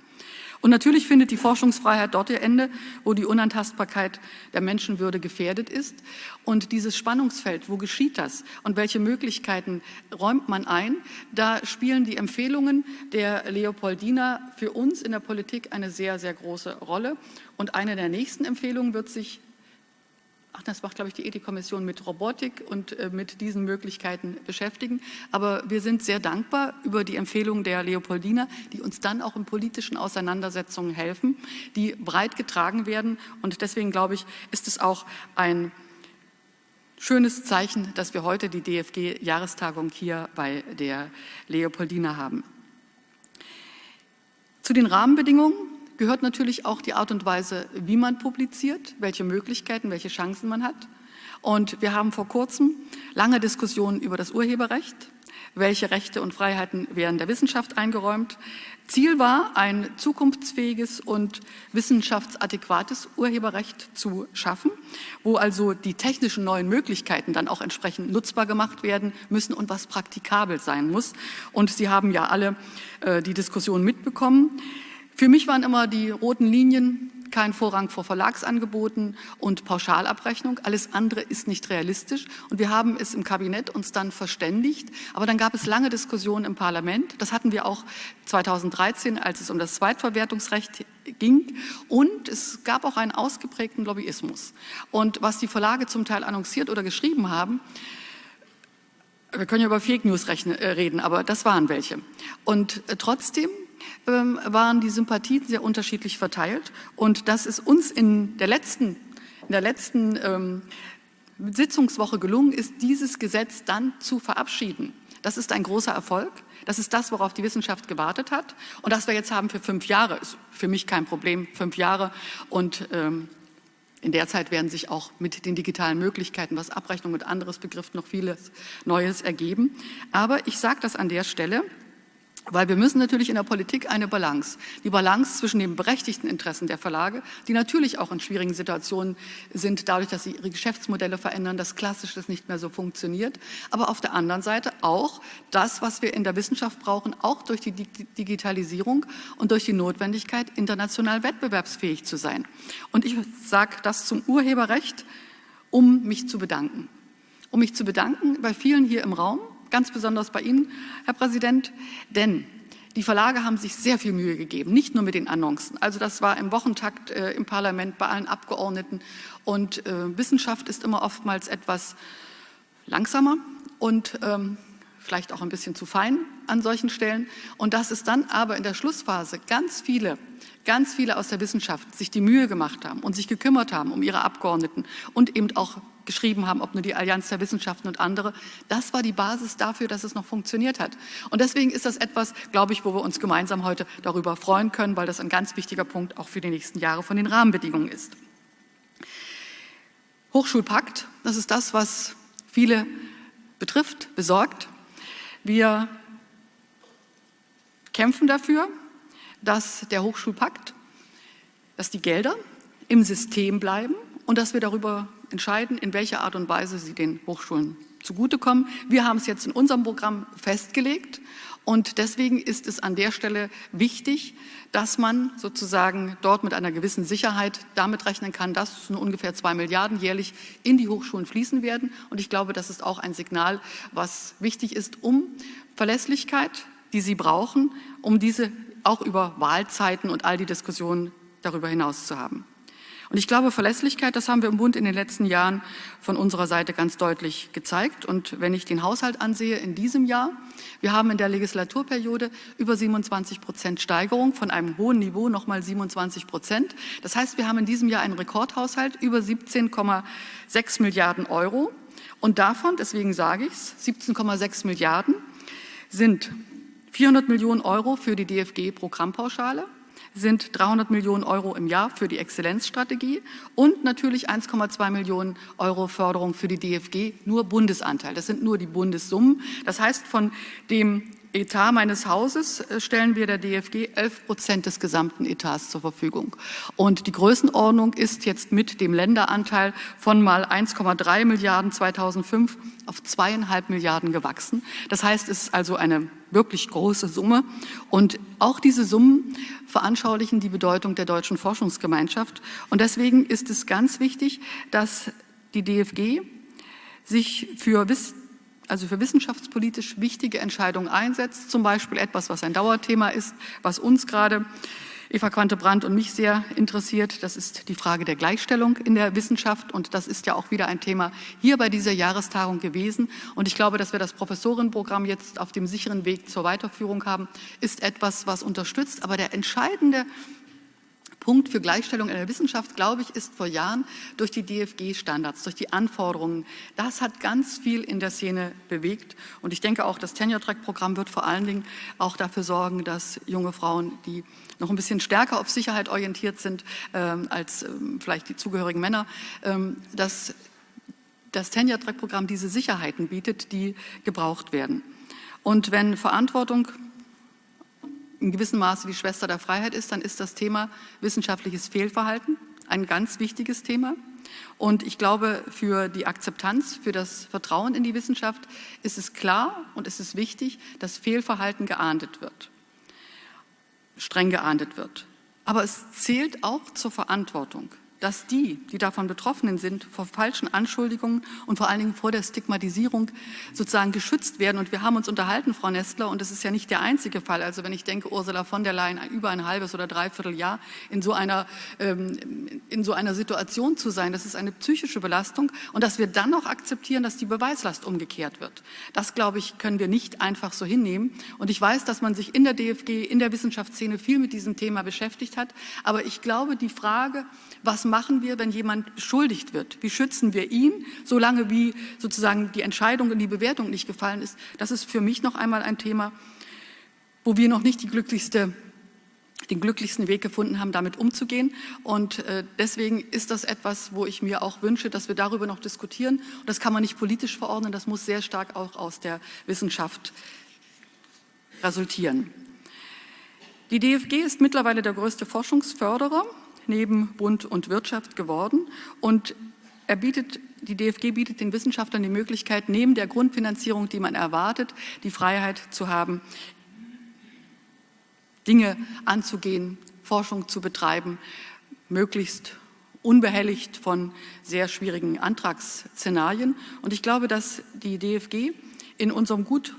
Und natürlich findet die Forschungsfreiheit dort ihr Ende, wo die Unantastbarkeit der Menschenwürde gefährdet ist. Und dieses Spannungsfeld, wo geschieht das und welche Möglichkeiten räumt man ein, da spielen die Empfehlungen der Leopoldina für uns in der Politik eine sehr, sehr große Rolle. Und eine der nächsten Empfehlungen wird sich ach, das macht, glaube ich, die Ethikkommission mit Robotik und äh, mit diesen Möglichkeiten beschäftigen. Aber wir sind sehr dankbar über die Empfehlungen der Leopoldina, die uns dann auch in politischen Auseinandersetzungen helfen, die breit getragen werden. Und deswegen, glaube ich, ist es auch ein schönes Zeichen, dass wir heute die DFG-Jahrestagung hier bei der Leopoldina haben. Zu den Rahmenbedingungen gehört natürlich auch die Art und Weise, wie man publiziert, welche Möglichkeiten, welche Chancen man hat. Und wir haben vor kurzem lange Diskussionen über das Urheberrecht, welche Rechte und Freiheiten werden der Wissenschaft eingeräumt. Ziel war, ein zukunftsfähiges und wissenschaftsadäquates Urheberrecht zu schaffen, wo also die technischen neuen Möglichkeiten dann auch entsprechend nutzbar gemacht werden müssen und was praktikabel sein muss. Und Sie haben ja alle äh, die Diskussion mitbekommen. Für mich waren immer die roten Linien kein Vorrang vor Verlagsangeboten und Pauschalabrechnung. Alles andere ist nicht realistisch. Und wir haben es im Kabinett uns dann verständigt. Aber dann gab es lange Diskussionen im Parlament. Das hatten wir auch 2013, als es um das Zweitverwertungsrecht ging. Und es gab auch einen ausgeprägten Lobbyismus. Und was die Verlage zum Teil annonciert oder geschrieben haben, wir können ja über Fake News äh, reden, aber das waren welche. Und äh, trotzdem ähm, waren die Sympathien sehr unterschiedlich verteilt. Und dass es uns in der letzten, in der letzten ähm, Sitzungswoche gelungen ist, dieses Gesetz dann zu verabschieden. Das ist ein großer Erfolg. Das ist das, worauf die Wissenschaft gewartet hat. Und das wir jetzt haben für fünf Jahre, ist für mich kein Problem, fünf Jahre. Und ähm, in der Zeit werden sich auch mit den digitalen Möglichkeiten, was Abrechnung und anderes betrifft, noch vieles Neues ergeben. Aber ich sage das an der Stelle, weil wir müssen natürlich in der Politik eine Balance, die Balance zwischen den berechtigten Interessen der Verlage, die natürlich auch in schwierigen Situationen sind, dadurch, dass sie ihre Geschäftsmodelle verändern, dass Klassisches nicht mehr so funktioniert, aber auf der anderen Seite auch das, was wir in der Wissenschaft brauchen, auch durch die Digitalisierung und durch die Notwendigkeit, international wettbewerbsfähig zu sein. Und ich sage das zum Urheberrecht, um mich zu bedanken. Um mich zu bedanken bei vielen hier im Raum, ganz besonders bei Ihnen, Herr Präsident, denn die Verlage haben sich sehr viel Mühe gegeben, nicht nur mit den Annoncen. Also das war im Wochentakt äh, im Parlament bei allen Abgeordneten. Und äh, Wissenschaft ist immer oftmals etwas langsamer und ähm, vielleicht auch ein bisschen zu fein an solchen Stellen. Und dass es dann aber in der Schlussphase ganz viele, ganz viele aus der Wissenschaft sich die Mühe gemacht haben und sich gekümmert haben um ihre Abgeordneten und eben auch geschrieben haben, ob nur die Allianz der Wissenschaften und andere. Das war die Basis dafür, dass es noch funktioniert hat. Und deswegen ist das etwas, glaube ich, wo wir uns gemeinsam heute darüber freuen können, weil das ein ganz wichtiger Punkt auch für die nächsten Jahre von den Rahmenbedingungen ist. Hochschulpakt, das ist das, was viele betrifft, besorgt. Wir kämpfen dafür, dass der Hochschulpakt, dass die Gelder im System bleiben und dass wir darüber entscheiden, in welcher Art und Weise sie den Hochschulen zugutekommen. Wir haben es jetzt in unserem Programm festgelegt und deswegen ist es an der Stelle wichtig, dass man sozusagen dort mit einer gewissen Sicherheit damit rechnen kann, dass nur ungefähr zwei Milliarden jährlich in die Hochschulen fließen werden. Und ich glaube, das ist auch ein Signal, was wichtig ist, um Verlässlichkeit, die Sie brauchen, um diese auch über Wahlzeiten und all die Diskussionen darüber hinaus zu haben. Und ich glaube, Verlässlichkeit, das haben wir im Bund in den letzten Jahren von unserer Seite ganz deutlich gezeigt. Und wenn ich den Haushalt ansehe in diesem Jahr, wir haben in der Legislaturperiode über 27 Prozent Steigerung von einem hohen Niveau nochmal 27 Prozent. Das heißt, wir haben in diesem Jahr einen Rekordhaushalt über 17,6 Milliarden Euro. Und davon, deswegen sage ich es, 17,6 Milliarden sind 400 Millionen Euro für die DFG-Programmpauschale, sind 300 Millionen Euro im Jahr für die Exzellenzstrategie und natürlich 1,2 Millionen Euro Förderung für die DFG, nur Bundesanteil. Das sind nur die Bundessummen. Das heißt, von dem Etat meines Hauses äh, stellen wir der DFG 11 Prozent des gesamten Etats zur Verfügung. Und die Größenordnung ist jetzt mit dem Länderanteil von mal 1,3 Milliarden 2005 auf zweieinhalb Milliarden gewachsen. Das heißt, es ist also eine wirklich große Summe. Und auch diese Summen veranschaulichen die Bedeutung der deutschen Forschungsgemeinschaft. Und deswegen ist es ganz wichtig, dass die DFG sich für also für wissenschaftspolitisch wichtige Entscheidungen einsetzt, zum Beispiel etwas, was ein Dauerthema ist, was uns gerade Eva Quante-Brandt und mich sehr interessiert. Das ist die Frage der Gleichstellung in der Wissenschaft. Und das ist ja auch wieder ein Thema hier bei dieser Jahrestagung gewesen. Und ich glaube, dass wir das Professorenprogramm jetzt auf dem sicheren Weg zur Weiterführung haben, ist etwas, was unterstützt. Aber der entscheidende Punkt für Gleichstellung in der Wissenschaft, glaube ich, ist vor Jahren durch die DFG-Standards, durch die Anforderungen. Das hat ganz viel in der Szene bewegt. Und ich denke auch, das Tenure-Track-Programm wird vor allen Dingen auch dafür sorgen, dass junge Frauen, die noch ein bisschen stärker auf Sicherheit orientiert sind ähm, als ähm, vielleicht die zugehörigen Männer, ähm, dass das Tenure-Track-Programm diese Sicherheiten bietet, die gebraucht werden. Und wenn Verantwortung in gewissem Maße die Schwester der Freiheit ist, dann ist das Thema wissenschaftliches Fehlverhalten ein ganz wichtiges Thema. Und ich glaube, für die Akzeptanz, für das Vertrauen in die Wissenschaft ist es klar und es ist wichtig, dass Fehlverhalten geahndet wird, streng geahndet wird. Aber es zählt auch zur Verantwortung dass die, die davon Betroffenen sind, vor falschen Anschuldigungen und vor allen Dingen vor der Stigmatisierung sozusagen geschützt werden. Und wir haben uns unterhalten, Frau Nestler, und das ist ja nicht der einzige Fall. Also wenn ich denke, Ursula von der Leyen über ein halbes oder dreiviertel Jahr in so einer, ähm, in so einer Situation zu sein, das ist eine psychische Belastung. Und dass wir dann noch akzeptieren, dass die Beweislast umgekehrt wird. Das, glaube ich, können wir nicht einfach so hinnehmen. Und ich weiß, dass man sich in der DFG, in der Wissenschaftsszene viel mit diesem Thema beschäftigt hat. Aber ich glaube, die Frage, was machen wir, wenn jemand beschuldigt wird? Wie schützen wir ihn, solange wie sozusagen die Entscheidung und die Bewertung nicht gefallen ist? Das ist für mich noch einmal ein Thema, wo wir noch nicht glücklichste den glücklichsten Weg gefunden haben, damit umzugehen. Und äh, deswegen ist das etwas, wo ich mir auch wünsche, dass wir darüber noch diskutieren. Und das kann man nicht politisch verordnen, das muss sehr stark auch aus der Wissenschaft resultieren. Die DFG ist mittlerweile der größte Forschungsförderer neben Bund und Wirtschaft geworden. Und er bietet, die DFG bietet den Wissenschaftlern die Möglichkeit, neben der Grundfinanzierung, die man erwartet, die Freiheit zu haben, Dinge anzugehen, Forschung zu betreiben, möglichst unbehelligt von sehr schwierigen Antragsszenarien. Und ich glaube, dass die DFG in unserem gut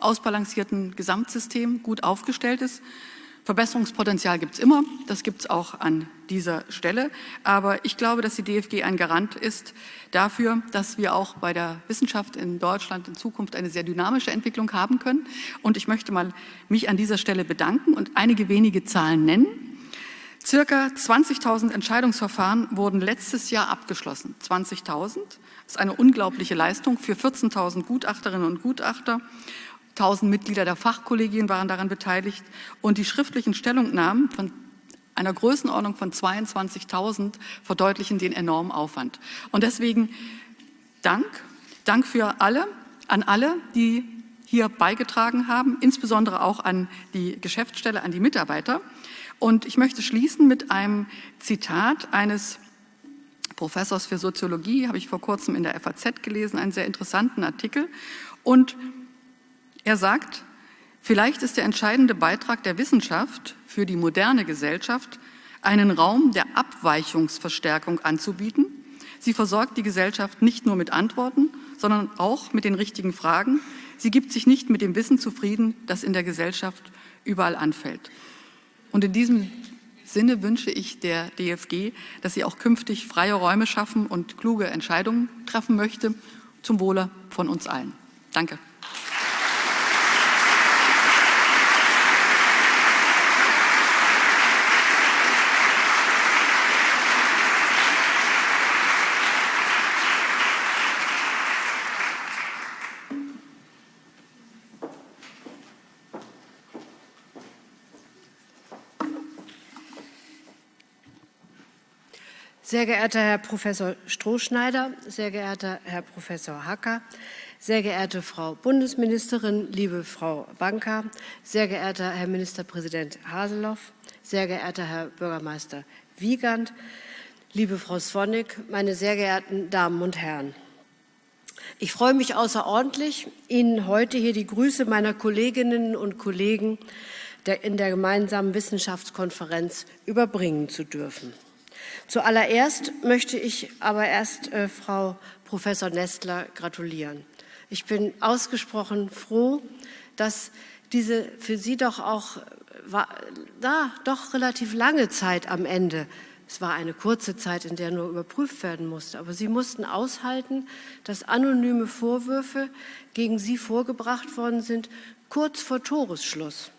ausbalancierten Gesamtsystem gut aufgestellt ist. Verbesserungspotenzial gibt es immer, das gibt es auch an dieser Stelle. Aber ich glaube, dass die DFG ein Garant ist dafür, dass wir auch bei der Wissenschaft in Deutschland in Zukunft eine sehr dynamische Entwicklung haben können. Und ich möchte mal mich an dieser Stelle bedanken und einige wenige Zahlen nennen. Circa 20.000 Entscheidungsverfahren wurden letztes Jahr abgeschlossen. 20.000 ist eine unglaubliche Leistung für 14.000 Gutachterinnen und Gutachter 1000 Mitglieder der Fachkollegien waren daran beteiligt und die schriftlichen Stellungnahmen von einer Größenordnung von 22.000 verdeutlichen den enormen Aufwand. Und deswegen Dank, Dank für alle, an alle, die hier beigetragen haben, insbesondere auch an die Geschäftsstelle, an die Mitarbeiter. Und ich möchte schließen mit einem Zitat eines Professors für Soziologie, habe ich vor kurzem in der FAZ gelesen, einen sehr interessanten Artikel. Und er sagt, vielleicht ist der entscheidende Beitrag der Wissenschaft für die moderne Gesellschaft, einen Raum der Abweichungsverstärkung anzubieten. Sie versorgt die Gesellschaft nicht nur mit Antworten, sondern auch mit den richtigen Fragen. Sie gibt sich nicht mit dem Wissen zufrieden, das in der Gesellschaft überall anfällt. Und in diesem Sinne wünsche ich der DFG, dass sie auch künftig freie Räume schaffen und kluge Entscheidungen treffen möchte, zum Wohle von uns allen. Danke. Sehr geehrter Herr Professor Strohschneider, sehr geehrter Herr Professor Hacker, sehr geehrte Frau Bundesministerin, liebe Frau Wanka, sehr geehrter Herr Ministerpräsident Haseloff, sehr geehrter Herr Bürgermeister Wiegand, liebe Frau Swonik, meine sehr geehrten Damen und Herren. Ich freue mich außerordentlich, Ihnen heute hier die Grüße meiner Kolleginnen und Kollegen in der gemeinsamen Wissenschaftskonferenz überbringen zu dürfen. Zuallererst möchte ich aber erst äh, Frau Professor Nestler gratulieren. Ich bin ausgesprochen froh, dass diese für Sie doch auch war, da, doch relativ lange Zeit am Ende es war eine kurze Zeit, in der nur überprüft werden musste, aber sie mussten aushalten, dass anonyme Vorwürfe gegen sie vorgebracht worden sind, kurz vor Toresschluss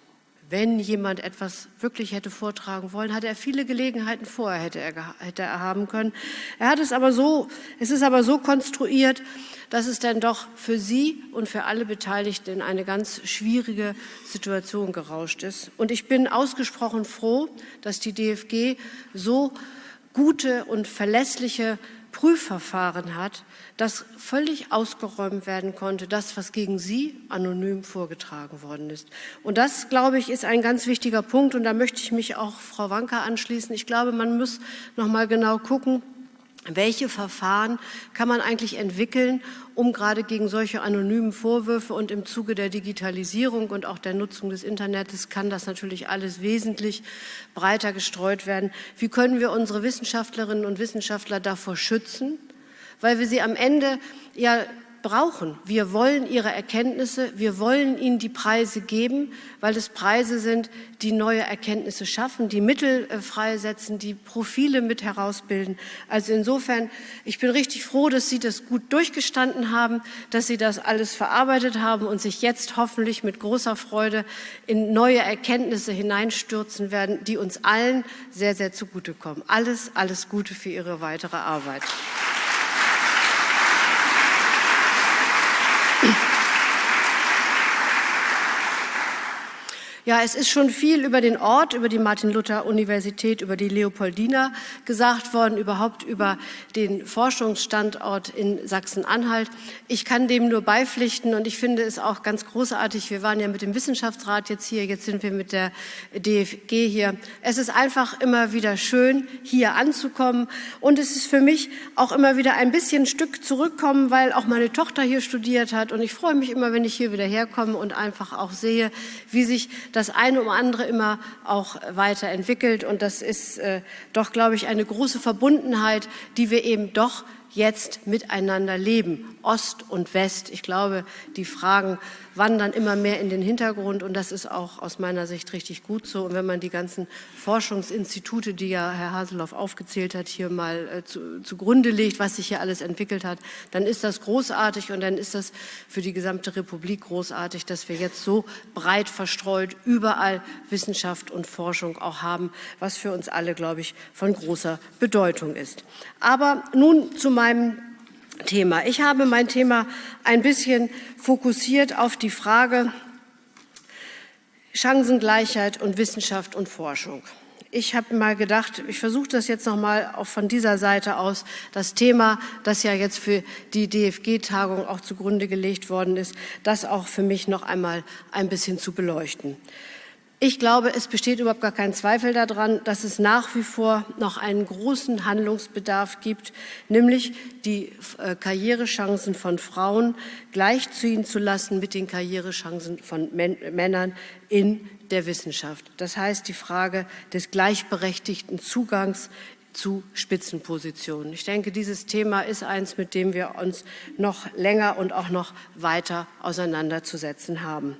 wenn jemand etwas wirklich hätte vortragen wollen, hatte er viele Gelegenheiten vorher hätte er, hätte er haben können. Er hat es aber so, es ist aber so konstruiert, dass es dann doch für Sie und für alle Beteiligten in eine ganz schwierige Situation gerauscht ist. Und ich bin ausgesprochen froh, dass die DFG so gute und verlässliche Prüfverfahren hat, das völlig ausgeräumt werden konnte, das, was gegen Sie anonym vorgetragen worden ist. Und das, glaube ich, ist ein ganz wichtiger Punkt. Und da möchte ich mich auch Frau Wanka anschließen. Ich glaube, man muss noch mal genau gucken, welche Verfahren kann man eigentlich entwickeln, um gerade gegen solche anonymen Vorwürfe und im Zuge der Digitalisierung und auch der Nutzung des Internets kann das natürlich alles wesentlich breiter gestreut werden. Wie können wir unsere Wissenschaftlerinnen und Wissenschaftler davor schützen, weil wir sie am Ende ja brauchen. Wir wollen ihre Erkenntnisse, wir wollen ihnen die Preise geben, weil es Preise sind, die neue Erkenntnisse schaffen, die Mittel äh, freisetzen, die Profile mit herausbilden. Also insofern, ich bin richtig froh, dass Sie das gut durchgestanden haben, dass Sie das alles verarbeitet haben und sich jetzt hoffentlich mit großer Freude in neue Erkenntnisse hineinstürzen werden, die uns allen sehr, sehr zugutekommen. Alles, alles Gute für Ihre weitere Arbeit. Ja, es ist schon viel über den Ort, über die Martin-Luther-Universität, über die Leopoldina gesagt worden, überhaupt über den Forschungsstandort in Sachsen-Anhalt. Ich kann dem nur beipflichten und ich finde es auch ganz großartig. Wir waren ja mit dem Wissenschaftsrat jetzt hier, jetzt sind wir mit der DFG hier. Es ist einfach immer wieder schön, hier anzukommen und es ist für mich auch immer wieder ein bisschen ein Stück zurückkommen, weil auch meine Tochter hier studiert hat und ich freue mich immer, wenn ich hier wieder herkomme und einfach auch sehe, wie sich das eine um andere immer auch weiterentwickelt. Und das ist äh, doch, glaube ich, eine große Verbundenheit, die wir eben doch jetzt miteinander leben, Ost und West. Ich glaube, die Fragen wandern immer mehr in den Hintergrund und das ist auch aus meiner Sicht richtig gut so. Und wenn man die ganzen Forschungsinstitute, die ja Herr Haseloff aufgezählt hat, hier mal äh, zu, zugrunde legt, was sich hier alles entwickelt hat, dann ist das großartig und dann ist das für die gesamte Republik großartig, dass wir jetzt so breit verstreut überall Wissenschaft und Forschung auch haben, was für uns alle, glaube ich, von großer Bedeutung ist. Aber nun zu meinem Thema. Ich habe mein Thema ein bisschen fokussiert auf die Frage Chancengleichheit und Wissenschaft und Forschung. Ich habe mal gedacht, ich versuche das jetzt noch mal auch von dieser Seite aus, das Thema, das ja jetzt für die DFG-Tagung auch zugrunde gelegt worden ist, das auch für mich noch einmal ein bisschen zu beleuchten. Ich glaube, es besteht überhaupt gar kein Zweifel daran, dass es nach wie vor noch einen großen Handlungsbedarf gibt, nämlich die äh, Karrierechancen von Frauen gleichziehen zu lassen mit den Karrierechancen von Männern in der Wissenschaft. Das heißt, die Frage des gleichberechtigten Zugangs zu Spitzenpositionen. Ich denke, dieses Thema ist eins, mit dem wir uns noch länger und auch noch weiter auseinanderzusetzen haben.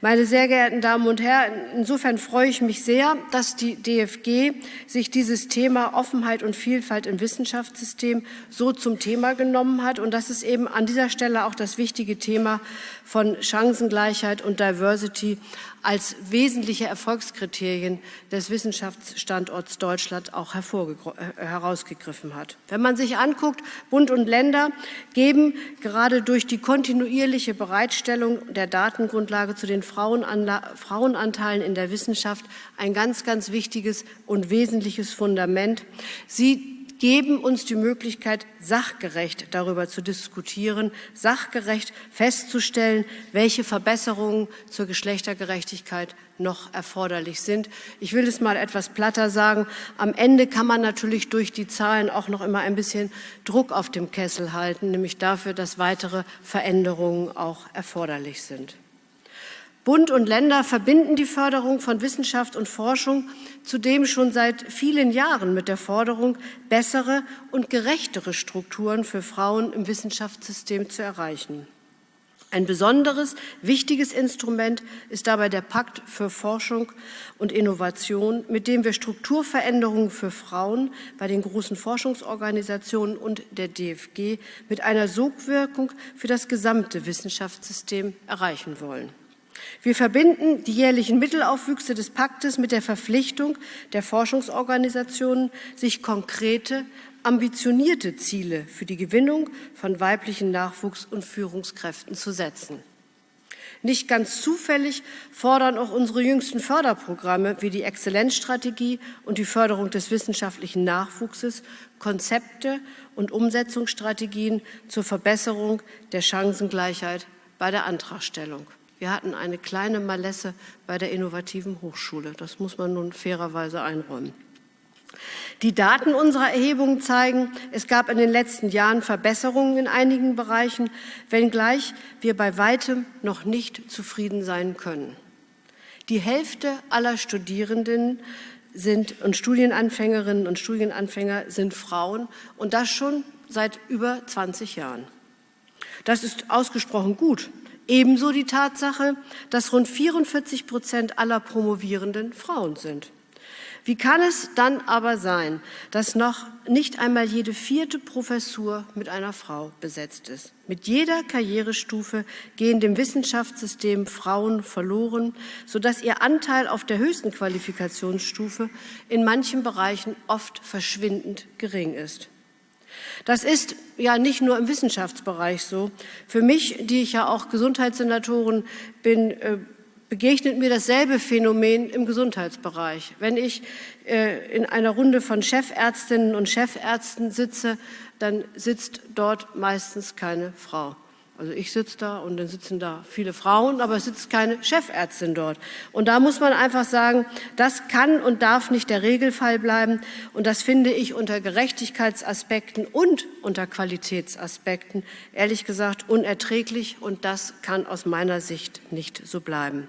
Meine sehr geehrten Damen und Herren, insofern freue ich mich sehr, dass die DFG sich dieses Thema Offenheit und Vielfalt im Wissenschaftssystem so zum Thema genommen hat und dass es eben an dieser Stelle auch das wichtige Thema von Chancengleichheit und Diversity als wesentliche Erfolgskriterien des Wissenschaftsstandorts Deutschland auch äh, herausgegriffen hat. Wenn man sich anguckt, Bund und Länder geben gerade durch die kontinuierliche Bereitstellung der Datengrundlage zu den Frauenanteilen in der Wissenschaft ein ganz, ganz wichtiges und wesentliches Fundament. Sie geben uns die Möglichkeit, sachgerecht darüber zu diskutieren, sachgerecht festzustellen, welche Verbesserungen zur Geschlechtergerechtigkeit noch erforderlich sind. Ich will es mal etwas platter sagen. Am Ende kann man natürlich durch die Zahlen auch noch immer ein bisschen Druck auf dem Kessel halten, nämlich dafür, dass weitere Veränderungen auch erforderlich sind. Bund und Länder verbinden die Förderung von Wissenschaft und Forschung zudem schon seit vielen Jahren mit der Forderung, bessere und gerechtere Strukturen für Frauen im Wissenschaftssystem zu erreichen. Ein besonderes, wichtiges Instrument ist dabei der Pakt für Forschung und Innovation, mit dem wir Strukturveränderungen für Frauen bei den großen Forschungsorganisationen und der DFG mit einer Sogwirkung für das gesamte Wissenschaftssystem erreichen wollen. Wir verbinden die jährlichen Mittelaufwüchse des Paktes mit der Verpflichtung der Forschungsorganisationen, sich konkrete, ambitionierte Ziele für die Gewinnung von weiblichen Nachwuchs- und Führungskräften zu setzen. Nicht ganz zufällig fordern auch unsere jüngsten Förderprogramme wie die Exzellenzstrategie und die Förderung des wissenschaftlichen Nachwuchses Konzepte und Umsetzungsstrategien zur Verbesserung der Chancengleichheit bei der Antragstellung. Wir hatten eine kleine Malesse bei der innovativen Hochschule. Das muss man nun fairerweise einräumen. Die Daten unserer Erhebungen zeigen, es gab in den letzten Jahren Verbesserungen in einigen Bereichen, wenngleich wir bei weitem noch nicht zufrieden sein können. Die Hälfte aller Studierenden sind und Studienanfängerinnen und Studienanfänger sind Frauen und das schon seit über 20 Jahren. Das ist ausgesprochen gut, Ebenso die Tatsache, dass rund 44 Prozent aller Promovierenden Frauen sind. Wie kann es dann aber sein, dass noch nicht einmal jede vierte Professur mit einer Frau besetzt ist? Mit jeder Karrierestufe gehen dem Wissenschaftssystem Frauen verloren, sodass ihr Anteil auf der höchsten Qualifikationsstufe in manchen Bereichen oft verschwindend gering ist. Das ist ja nicht nur im Wissenschaftsbereich so. Für mich, die ich ja auch Gesundheitssenatorin bin, äh, begegnet mir dasselbe Phänomen im Gesundheitsbereich. Wenn ich äh, in einer Runde von Chefärztinnen und Chefärzten sitze, dann sitzt dort meistens keine Frau. Also ich sitze da und dann sitzen da viele Frauen, aber es sitzt keine Chefärztin dort. Und da muss man einfach sagen, das kann und darf nicht der Regelfall bleiben. Und das finde ich unter Gerechtigkeitsaspekten und unter Qualitätsaspekten ehrlich gesagt unerträglich. Und das kann aus meiner Sicht nicht so bleiben.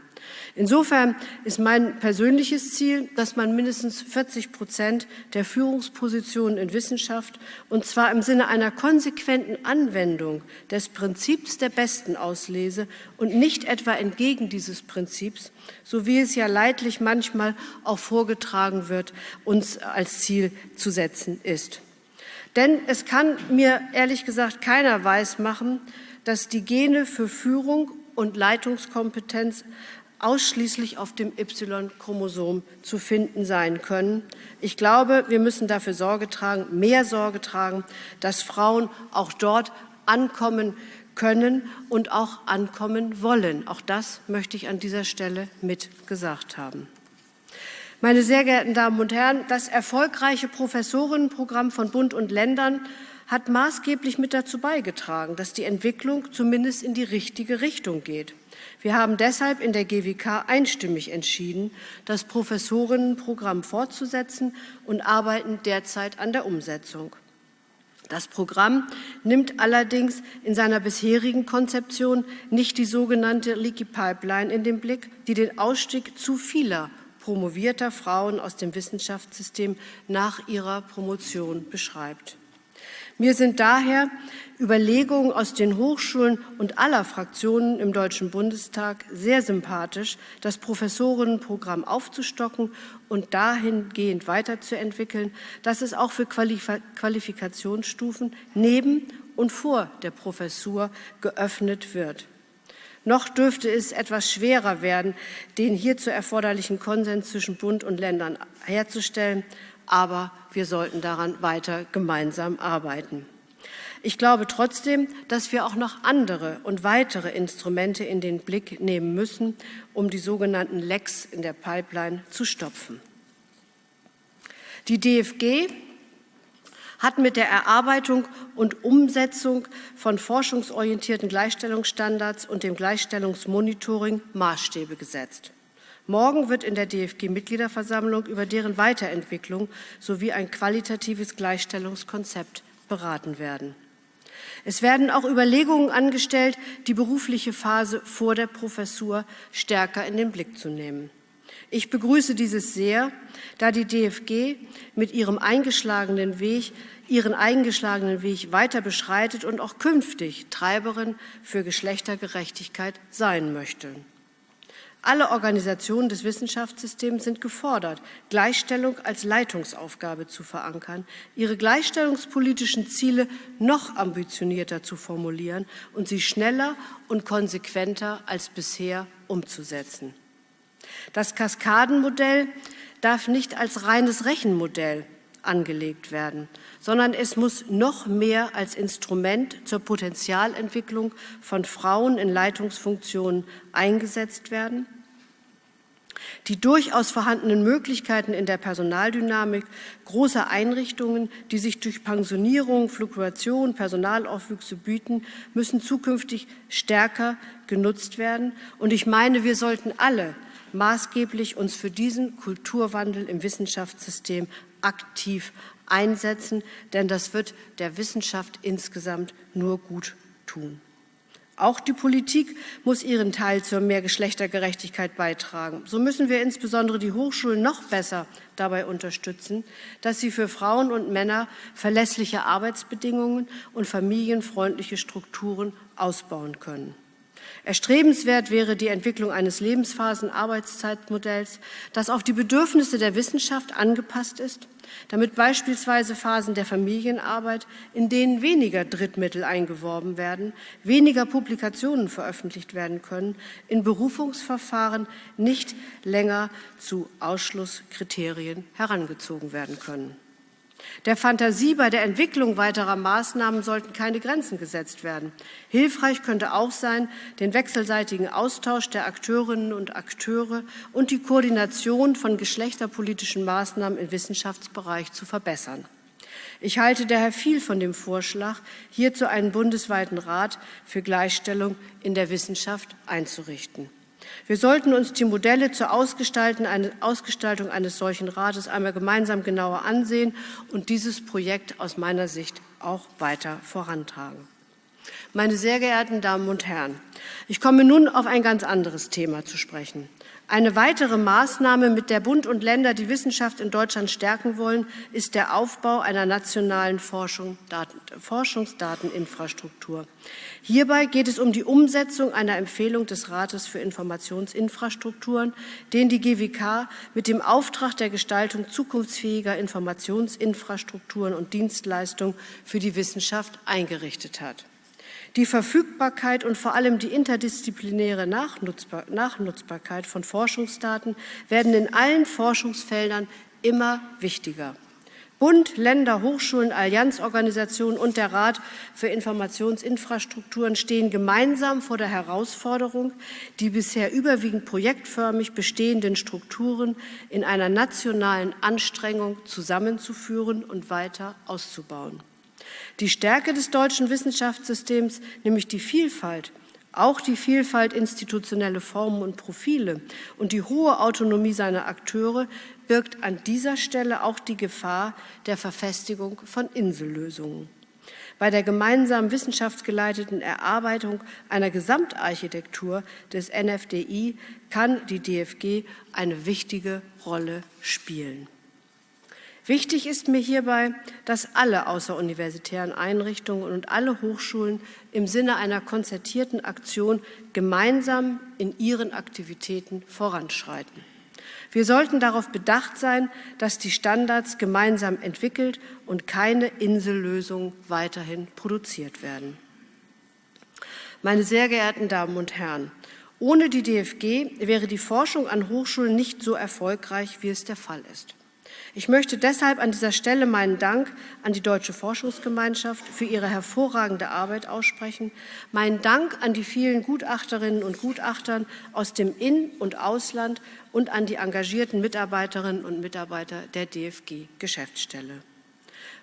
Insofern ist mein persönliches Ziel, dass man mindestens 40 Prozent der Führungspositionen in Wissenschaft, und zwar im Sinne einer konsequenten Anwendung des Prinzips der besten Auslese und nicht etwa entgegen dieses Prinzips, so wie es ja leidlich manchmal auch vorgetragen wird, uns als Ziel zu setzen ist. Denn es kann mir ehrlich gesagt keiner weismachen, dass die Gene für Führung und Leitungskompetenz ausschließlich auf dem Y-Chromosom zu finden sein können. Ich glaube, wir müssen dafür Sorge tragen, mehr Sorge tragen, dass Frauen auch dort ankommen können und auch ankommen wollen. Auch das möchte ich an dieser Stelle mit gesagt haben. Meine sehr geehrten Damen und Herren, das erfolgreiche Professorinnenprogramm von Bund und Ländern hat maßgeblich mit dazu beigetragen, dass die Entwicklung zumindest in die richtige Richtung geht. Wir haben deshalb in der GWK einstimmig entschieden, das Professorinnenprogramm fortzusetzen und arbeiten derzeit an der Umsetzung. Das Programm nimmt allerdings in seiner bisherigen Konzeption nicht die sogenannte Leaky Pipeline in den Blick, die den Ausstieg zu vieler promovierter Frauen aus dem Wissenschaftssystem nach ihrer Promotion beschreibt. Mir sind daher Überlegungen aus den Hochschulen und aller Fraktionen im Deutschen Bundestag sehr sympathisch, das Professorinnenprogramm aufzustocken und dahingehend weiterzuentwickeln, dass es auch für Qualifikationsstufen neben und vor der Professur geöffnet wird. Noch dürfte es etwas schwerer werden, den hierzu erforderlichen Konsens zwischen Bund und Ländern herzustellen aber wir sollten daran weiter gemeinsam arbeiten. Ich glaube trotzdem, dass wir auch noch andere und weitere Instrumente in den Blick nehmen müssen, um die sogenannten Lecks in der Pipeline zu stopfen. Die DFG hat mit der Erarbeitung und Umsetzung von forschungsorientierten Gleichstellungsstandards und dem Gleichstellungsmonitoring Maßstäbe gesetzt. Morgen wird in der DFG-Mitgliederversammlung über deren Weiterentwicklung sowie ein qualitatives Gleichstellungskonzept beraten werden. Es werden auch Überlegungen angestellt, die berufliche Phase vor der Professur stärker in den Blick zu nehmen. Ich begrüße dieses sehr, da die DFG mit ihrem eingeschlagenen Weg ihren eingeschlagenen Weg weiter beschreitet und auch künftig Treiberin für Geschlechtergerechtigkeit sein möchte. Alle Organisationen des Wissenschaftssystems sind gefordert, Gleichstellung als Leitungsaufgabe zu verankern, ihre gleichstellungspolitischen Ziele noch ambitionierter zu formulieren und sie schneller und konsequenter als bisher umzusetzen. Das Kaskadenmodell darf nicht als reines Rechenmodell angelegt werden, sondern es muss noch mehr als Instrument zur Potenzialentwicklung von Frauen in Leitungsfunktionen eingesetzt werden. Die durchaus vorhandenen Möglichkeiten in der Personaldynamik großer Einrichtungen, die sich durch Pensionierung, Fluktuation, Personalaufwüchse bieten, müssen zukünftig stärker genutzt werden. Und ich meine, wir sollten alle maßgeblich uns für diesen Kulturwandel im Wissenschaftssystem aktiv einsetzen, denn das wird der Wissenschaft insgesamt nur gut tun. Auch die Politik muss ihren Teil zur mehr Geschlechtergerechtigkeit beitragen. So müssen wir insbesondere die Hochschulen noch besser dabei unterstützen, dass sie für Frauen und Männer verlässliche Arbeitsbedingungen und familienfreundliche Strukturen ausbauen können. Erstrebenswert wäre die Entwicklung eines Lebensphasen-Arbeitszeitmodells, das auf die Bedürfnisse der Wissenschaft angepasst ist, damit beispielsweise Phasen der Familienarbeit, in denen weniger Drittmittel eingeworben werden, weniger Publikationen veröffentlicht werden können, in Berufungsverfahren nicht länger zu Ausschlusskriterien herangezogen werden können. Der Fantasie bei der Entwicklung weiterer Maßnahmen sollten keine Grenzen gesetzt werden. Hilfreich könnte auch sein, den wechselseitigen Austausch der Akteurinnen und Akteure und die Koordination von geschlechterpolitischen Maßnahmen im Wissenschaftsbereich zu verbessern. Ich halte daher viel von dem Vorschlag, hierzu einen bundesweiten Rat für Gleichstellung in der Wissenschaft einzurichten. Wir sollten uns die Modelle zur Ausgestaltung eines solchen Rates einmal gemeinsam genauer ansehen und dieses Projekt aus meiner Sicht auch weiter vorantragen. Meine sehr geehrten Damen und Herren, ich komme nun auf ein ganz anderes Thema zu sprechen. Eine weitere Maßnahme, mit der Bund und Länder die Wissenschaft in Deutschland stärken wollen, ist der Aufbau einer nationalen Forschung, Daten, Forschungsdateninfrastruktur. Hierbei geht es um die Umsetzung einer Empfehlung des Rates für Informationsinfrastrukturen, den die GWK mit dem Auftrag der Gestaltung zukunftsfähiger Informationsinfrastrukturen und Dienstleistungen für die Wissenschaft eingerichtet hat. Die Verfügbarkeit und vor allem die interdisziplinäre Nachnutzbar Nachnutzbarkeit von Forschungsdaten werden in allen Forschungsfeldern immer wichtiger. Bund, Länder, Hochschulen, Allianzorganisationen und der Rat für Informationsinfrastrukturen stehen gemeinsam vor der Herausforderung, die bisher überwiegend projektförmig bestehenden Strukturen in einer nationalen Anstrengung zusammenzuführen und weiter auszubauen. Die Stärke des deutschen Wissenschaftssystems, nämlich die Vielfalt, auch die Vielfalt institutionelle Formen und Profile und die hohe Autonomie seiner Akteure birgt an dieser Stelle auch die Gefahr der Verfestigung von Insellösungen. Bei der gemeinsam wissenschaftsgeleiteten Erarbeitung einer Gesamtarchitektur des NFDI kann die DFG eine wichtige Rolle spielen. Wichtig ist mir hierbei, dass alle außeruniversitären Einrichtungen und alle Hochschulen im Sinne einer konzertierten Aktion gemeinsam in ihren Aktivitäten voranschreiten. Wir sollten darauf bedacht sein, dass die Standards gemeinsam entwickelt und keine Insellösungen weiterhin produziert werden. Meine sehr geehrten Damen und Herren, ohne die DFG wäre die Forschung an Hochschulen nicht so erfolgreich, wie es der Fall ist. Ich möchte deshalb an dieser Stelle meinen Dank an die Deutsche Forschungsgemeinschaft für ihre hervorragende Arbeit aussprechen, meinen Dank an die vielen Gutachterinnen und Gutachtern aus dem In- und Ausland und an die engagierten Mitarbeiterinnen und Mitarbeiter der DFG-Geschäftsstelle.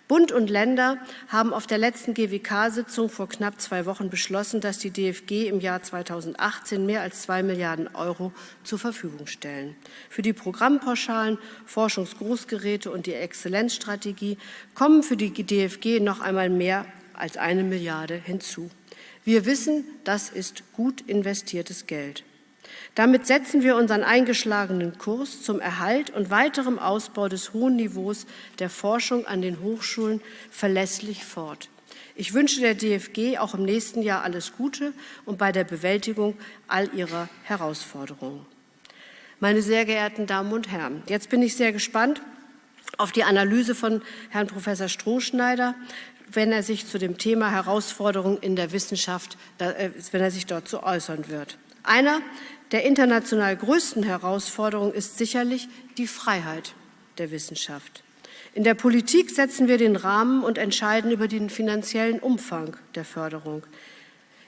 Bund und Länder haben auf der letzten GWK-Sitzung vor knapp zwei Wochen beschlossen, dass die DFG im Jahr 2018 mehr als zwei Milliarden Euro zur Verfügung stellen. Für die Programmpauschalen, Forschungsgroßgeräte und die Exzellenzstrategie kommen für die DFG noch einmal mehr als eine Milliarde hinzu. Wir wissen, das ist gut investiertes Geld. Damit setzen wir unseren eingeschlagenen Kurs zum Erhalt und weiterem Ausbau des hohen Niveaus der Forschung an den Hochschulen verlässlich fort. Ich wünsche der DFG auch im nächsten Jahr alles Gute und bei der Bewältigung all ihrer Herausforderungen. Meine sehr geehrten Damen und Herren, jetzt bin ich sehr gespannt auf die Analyse von Herrn Professor Strohschneider, wenn er sich zu dem Thema Herausforderungen in der Wissenschaft, äh, wenn er sich dazu äußern wird. Einer der international größten Herausforderungen ist sicherlich die Freiheit der Wissenschaft. In der Politik setzen wir den Rahmen und entscheiden über den finanziellen Umfang der Förderung.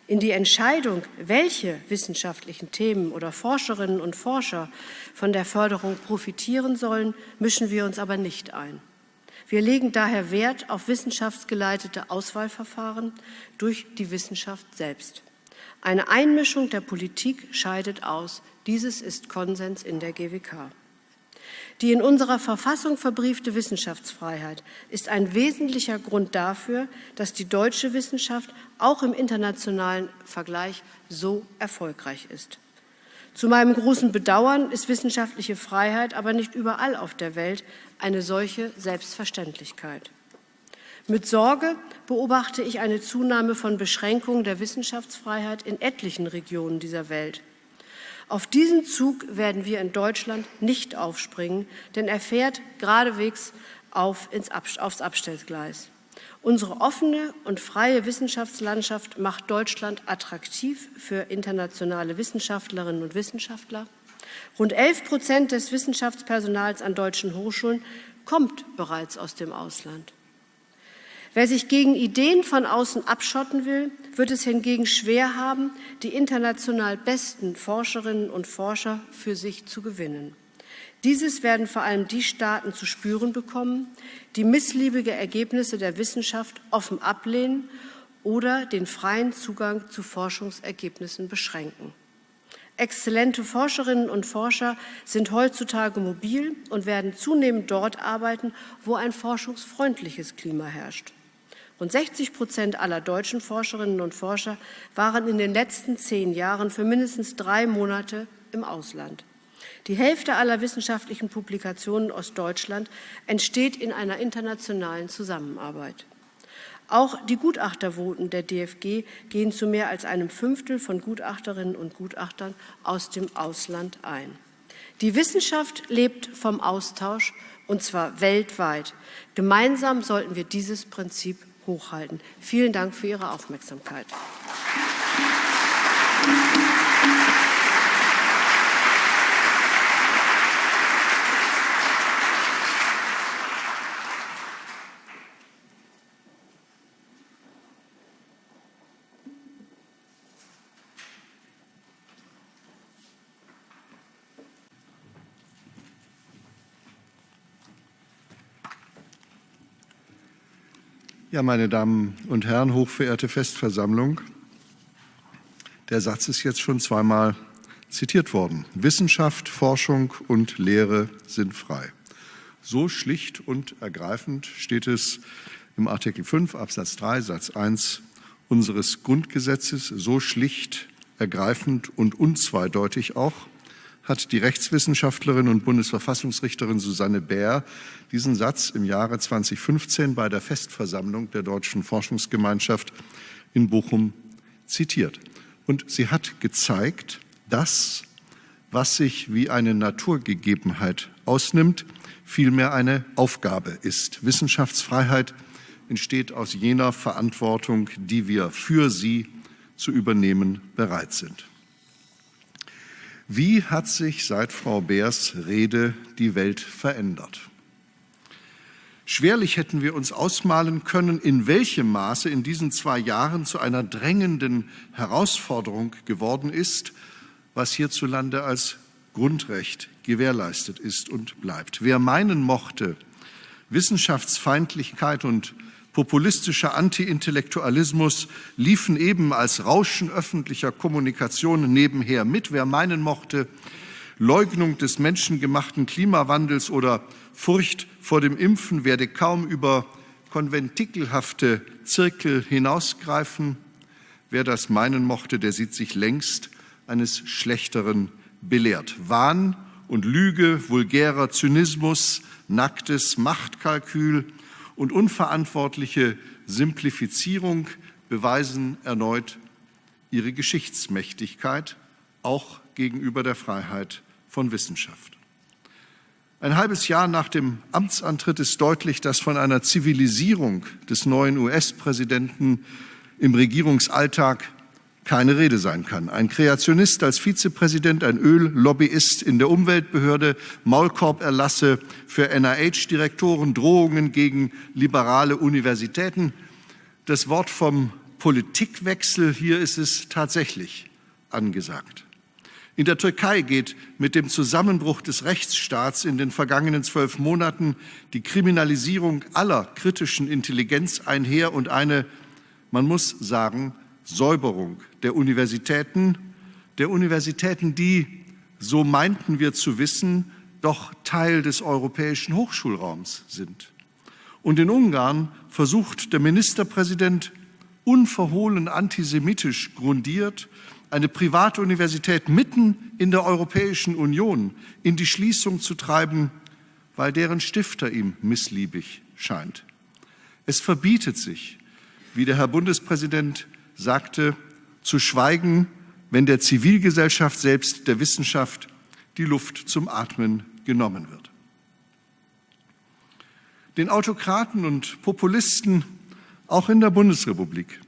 In die Entscheidung, welche wissenschaftlichen Themen oder Forscherinnen und Forscher von der Förderung profitieren sollen, mischen wir uns aber nicht ein. Wir legen daher Wert auf wissenschaftsgeleitete Auswahlverfahren durch die Wissenschaft selbst. Eine Einmischung der Politik scheidet aus. Dieses ist Konsens in der GWK. Die in unserer Verfassung verbriefte Wissenschaftsfreiheit ist ein wesentlicher Grund dafür, dass die deutsche Wissenschaft auch im internationalen Vergleich so erfolgreich ist. Zu meinem großen Bedauern ist wissenschaftliche Freiheit aber nicht überall auf der Welt eine solche Selbstverständlichkeit. Mit Sorge beobachte ich eine Zunahme von Beschränkungen der Wissenschaftsfreiheit in etlichen Regionen dieser Welt. Auf diesen Zug werden wir in Deutschland nicht aufspringen, denn er fährt geradewegs auf ins aufs Abstellgleis. Unsere offene und freie Wissenschaftslandschaft macht Deutschland attraktiv für internationale Wissenschaftlerinnen und Wissenschaftler. Rund 11 Prozent des Wissenschaftspersonals an deutschen Hochschulen kommt bereits aus dem Ausland. Wer sich gegen Ideen von außen abschotten will, wird es hingegen schwer haben, die international besten Forscherinnen und Forscher für sich zu gewinnen. Dieses werden vor allem die Staaten zu spüren bekommen, die missliebige Ergebnisse der Wissenschaft offen ablehnen oder den freien Zugang zu Forschungsergebnissen beschränken. Exzellente Forscherinnen und Forscher sind heutzutage mobil und werden zunehmend dort arbeiten, wo ein forschungsfreundliches Klima herrscht. Rund 60 Prozent aller deutschen Forscherinnen und Forscher waren in den letzten zehn Jahren für mindestens drei Monate im Ausland. Die Hälfte aller wissenschaftlichen Publikationen aus Deutschland entsteht in einer internationalen Zusammenarbeit. Auch die Gutachtervoten der DFG gehen zu mehr als einem Fünftel von Gutachterinnen und Gutachtern aus dem Ausland ein. Die Wissenschaft lebt vom Austausch, und zwar weltweit. Gemeinsam sollten wir dieses Prinzip hochhalten. Vielen Dank für Ihre Aufmerksamkeit. Ja, meine Damen und Herren, hochverehrte Festversammlung, der Satz ist jetzt schon zweimal zitiert worden. Wissenschaft, Forschung und Lehre sind frei. So schlicht und ergreifend steht es im Artikel 5 Absatz 3 Satz 1 unseres Grundgesetzes, so schlicht, ergreifend und unzweideutig auch hat die Rechtswissenschaftlerin und Bundesverfassungsrichterin Susanne Bär diesen Satz im Jahre 2015 bei der Festversammlung der Deutschen Forschungsgemeinschaft in Bochum zitiert. Und sie hat gezeigt, dass, was sich wie eine Naturgegebenheit ausnimmt, vielmehr eine Aufgabe ist. Wissenschaftsfreiheit entsteht aus jener Verantwortung, die wir für sie zu übernehmen bereit sind. Wie hat sich seit Frau Beers Rede die Welt verändert? Schwerlich hätten wir uns ausmalen können, in welchem Maße in diesen zwei Jahren zu einer drängenden Herausforderung geworden ist, was hierzulande als Grundrecht gewährleistet ist und bleibt. Wer meinen mochte, Wissenschaftsfeindlichkeit und populistischer Anti-Intellektualismus liefen eben als Rauschen öffentlicher Kommunikation nebenher mit. Wer meinen mochte, Leugnung des menschengemachten Klimawandels oder Furcht vor dem Impfen werde kaum über konventikelhafte Zirkel hinausgreifen. Wer das meinen mochte, der sieht sich längst eines Schlechteren belehrt. Wahn und Lüge, vulgärer Zynismus, nacktes Machtkalkül und unverantwortliche Simplifizierung beweisen erneut ihre Geschichtsmächtigkeit, auch gegenüber der Freiheit von Wissenschaft. Ein halbes Jahr nach dem Amtsantritt ist deutlich, dass von einer Zivilisierung des neuen US-Präsidenten im Regierungsalltag keine Rede sein kann. Ein Kreationist als Vizepräsident, ein Öllobbyist in der Umweltbehörde, Maulkorberlasse für NIH-Direktoren, Drohungen gegen liberale Universitäten. Das Wort vom Politikwechsel, hier ist es tatsächlich angesagt. In der Türkei geht mit dem Zusammenbruch des Rechtsstaats in den vergangenen zwölf Monaten die Kriminalisierung aller kritischen Intelligenz einher und eine, man muss sagen, Säuberung der Universitäten, der Universitäten, die, so meinten wir zu wissen, doch Teil des europäischen Hochschulraums sind. Und in Ungarn versucht der Ministerpräsident unverhohlen antisemitisch grundiert, eine Privatuniversität mitten in der Europäischen Union in die Schließung zu treiben, weil deren Stifter ihm missliebig scheint. Es verbietet sich, wie der Herr Bundespräsident sagte, zu schweigen, wenn der Zivilgesellschaft, selbst der Wissenschaft, die Luft zum Atmen genommen wird. Den Autokraten und Populisten, auch in der Bundesrepublik,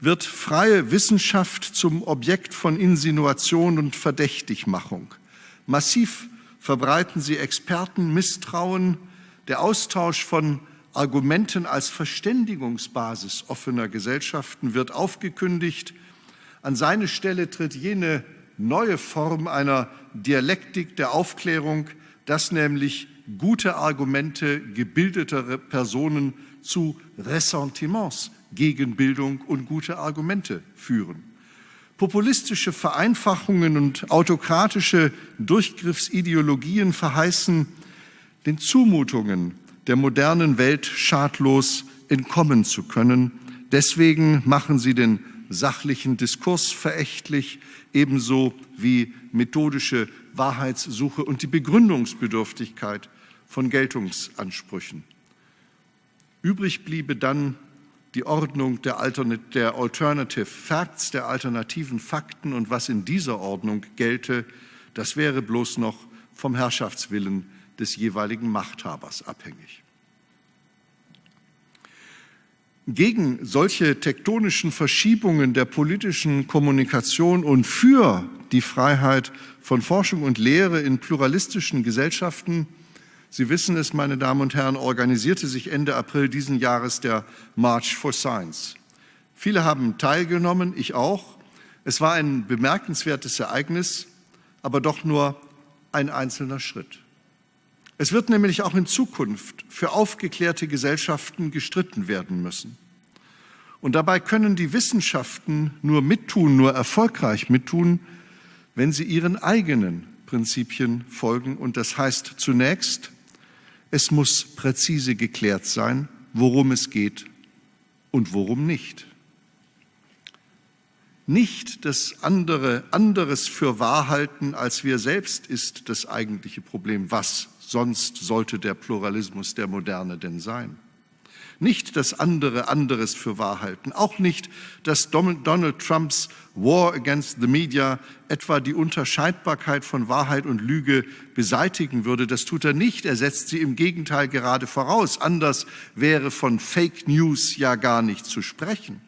wird freie Wissenschaft zum Objekt von Insinuation und Verdächtigmachung. Massiv verbreiten sie Experten Misstrauen, der Austausch von Argumenten als Verständigungsbasis offener Gesellschaften wird aufgekündigt. An seine Stelle tritt jene neue Form einer Dialektik der Aufklärung, dass nämlich gute Argumente gebildeter Personen zu Ressentiments gegen Bildung und gute Argumente führen. Populistische Vereinfachungen und autokratische Durchgriffsideologien verheißen den Zumutungen der modernen Welt schadlos entkommen zu können. Deswegen machen sie den sachlichen Diskurs verächtlich, ebenso wie methodische Wahrheitssuche und die Begründungsbedürftigkeit von Geltungsansprüchen. Übrig bliebe dann die Ordnung der, der Alternative Facts, der alternativen Fakten und was in dieser Ordnung gelte, das wäre bloß noch vom Herrschaftswillen des jeweiligen Machthabers abhängig. Gegen solche tektonischen Verschiebungen der politischen Kommunikation und für die Freiheit von Forschung und Lehre in pluralistischen Gesellschaften, Sie wissen es, meine Damen und Herren, organisierte sich Ende April diesen Jahres der March for Science. Viele haben teilgenommen, ich auch. Es war ein bemerkenswertes Ereignis, aber doch nur ein einzelner Schritt. Es wird nämlich auch in Zukunft für aufgeklärte Gesellschaften gestritten werden müssen. Und dabei können die Wissenschaften nur mittun, nur erfolgreich mittun, wenn sie ihren eigenen Prinzipien folgen. Und das heißt zunächst, es muss präzise geklärt sein, worum es geht und worum nicht. Nicht das andere, anderes für wahr halten als wir selbst ist das eigentliche Problem. Was sonst sollte der Pluralismus der Moderne denn sein? Nicht das andere anderes für wahr halten, auch nicht, dass Donald Trumps War against the Media etwa die Unterscheidbarkeit von Wahrheit und Lüge beseitigen würde. Das tut er nicht, er setzt sie im Gegenteil gerade voraus. Anders wäre von Fake News ja gar nicht zu sprechen.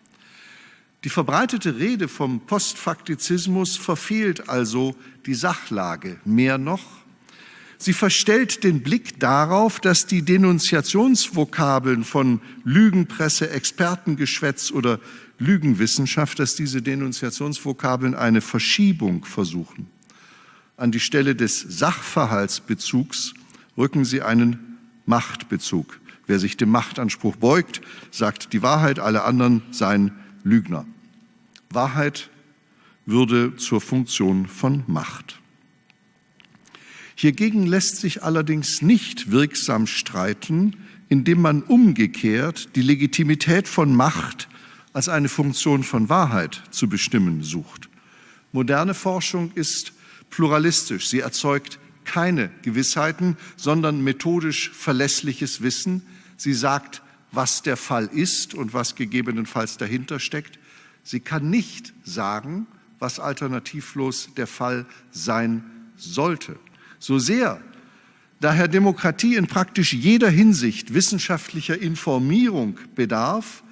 Die verbreitete Rede vom Postfaktizismus verfehlt also die Sachlage. Mehr noch, Sie verstellt den Blick darauf, dass die Denunziationsvokabeln von Lügenpresse, Expertengeschwätz oder Lügenwissenschaft, dass diese Denunziationsvokabeln eine Verschiebung versuchen. An die Stelle des Sachverhaltsbezugs rücken sie einen Machtbezug. Wer sich dem Machtanspruch beugt, sagt die Wahrheit, alle anderen seien Lügner. Wahrheit würde zur Funktion von Macht. Hiergegen lässt sich allerdings nicht wirksam streiten, indem man umgekehrt die Legitimität von Macht als eine Funktion von Wahrheit zu bestimmen sucht. Moderne Forschung ist pluralistisch. Sie erzeugt keine Gewissheiten, sondern methodisch verlässliches Wissen. Sie sagt, was der Fall ist und was gegebenenfalls dahinter steckt. Sie kann nicht sagen, was alternativlos der Fall sein sollte. So sehr daher Demokratie in praktisch jeder Hinsicht wissenschaftlicher Informierung bedarf,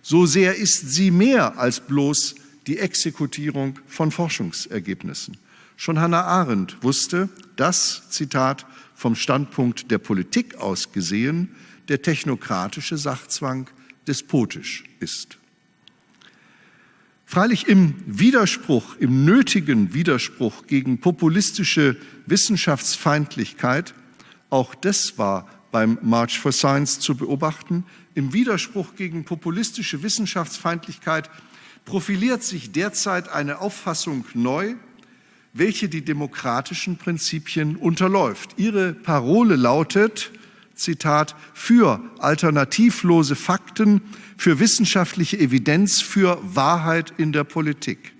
so sehr ist sie mehr als bloß die Exekutierung von Forschungsergebnissen. Schon Hannah Arendt wusste, dass, Zitat, vom Standpunkt der Politik aus gesehen, der technokratische Sachzwang despotisch ist. Freilich im Widerspruch, im nötigen Widerspruch gegen populistische Wissenschaftsfeindlichkeit, auch das war beim March for Science zu beobachten, im Widerspruch gegen populistische Wissenschaftsfeindlichkeit profiliert sich derzeit eine Auffassung neu, welche die demokratischen Prinzipien unterläuft. Ihre Parole lautet, Zitat, für alternativlose Fakten, für wissenschaftliche Evidenz, für Wahrheit in der Politik.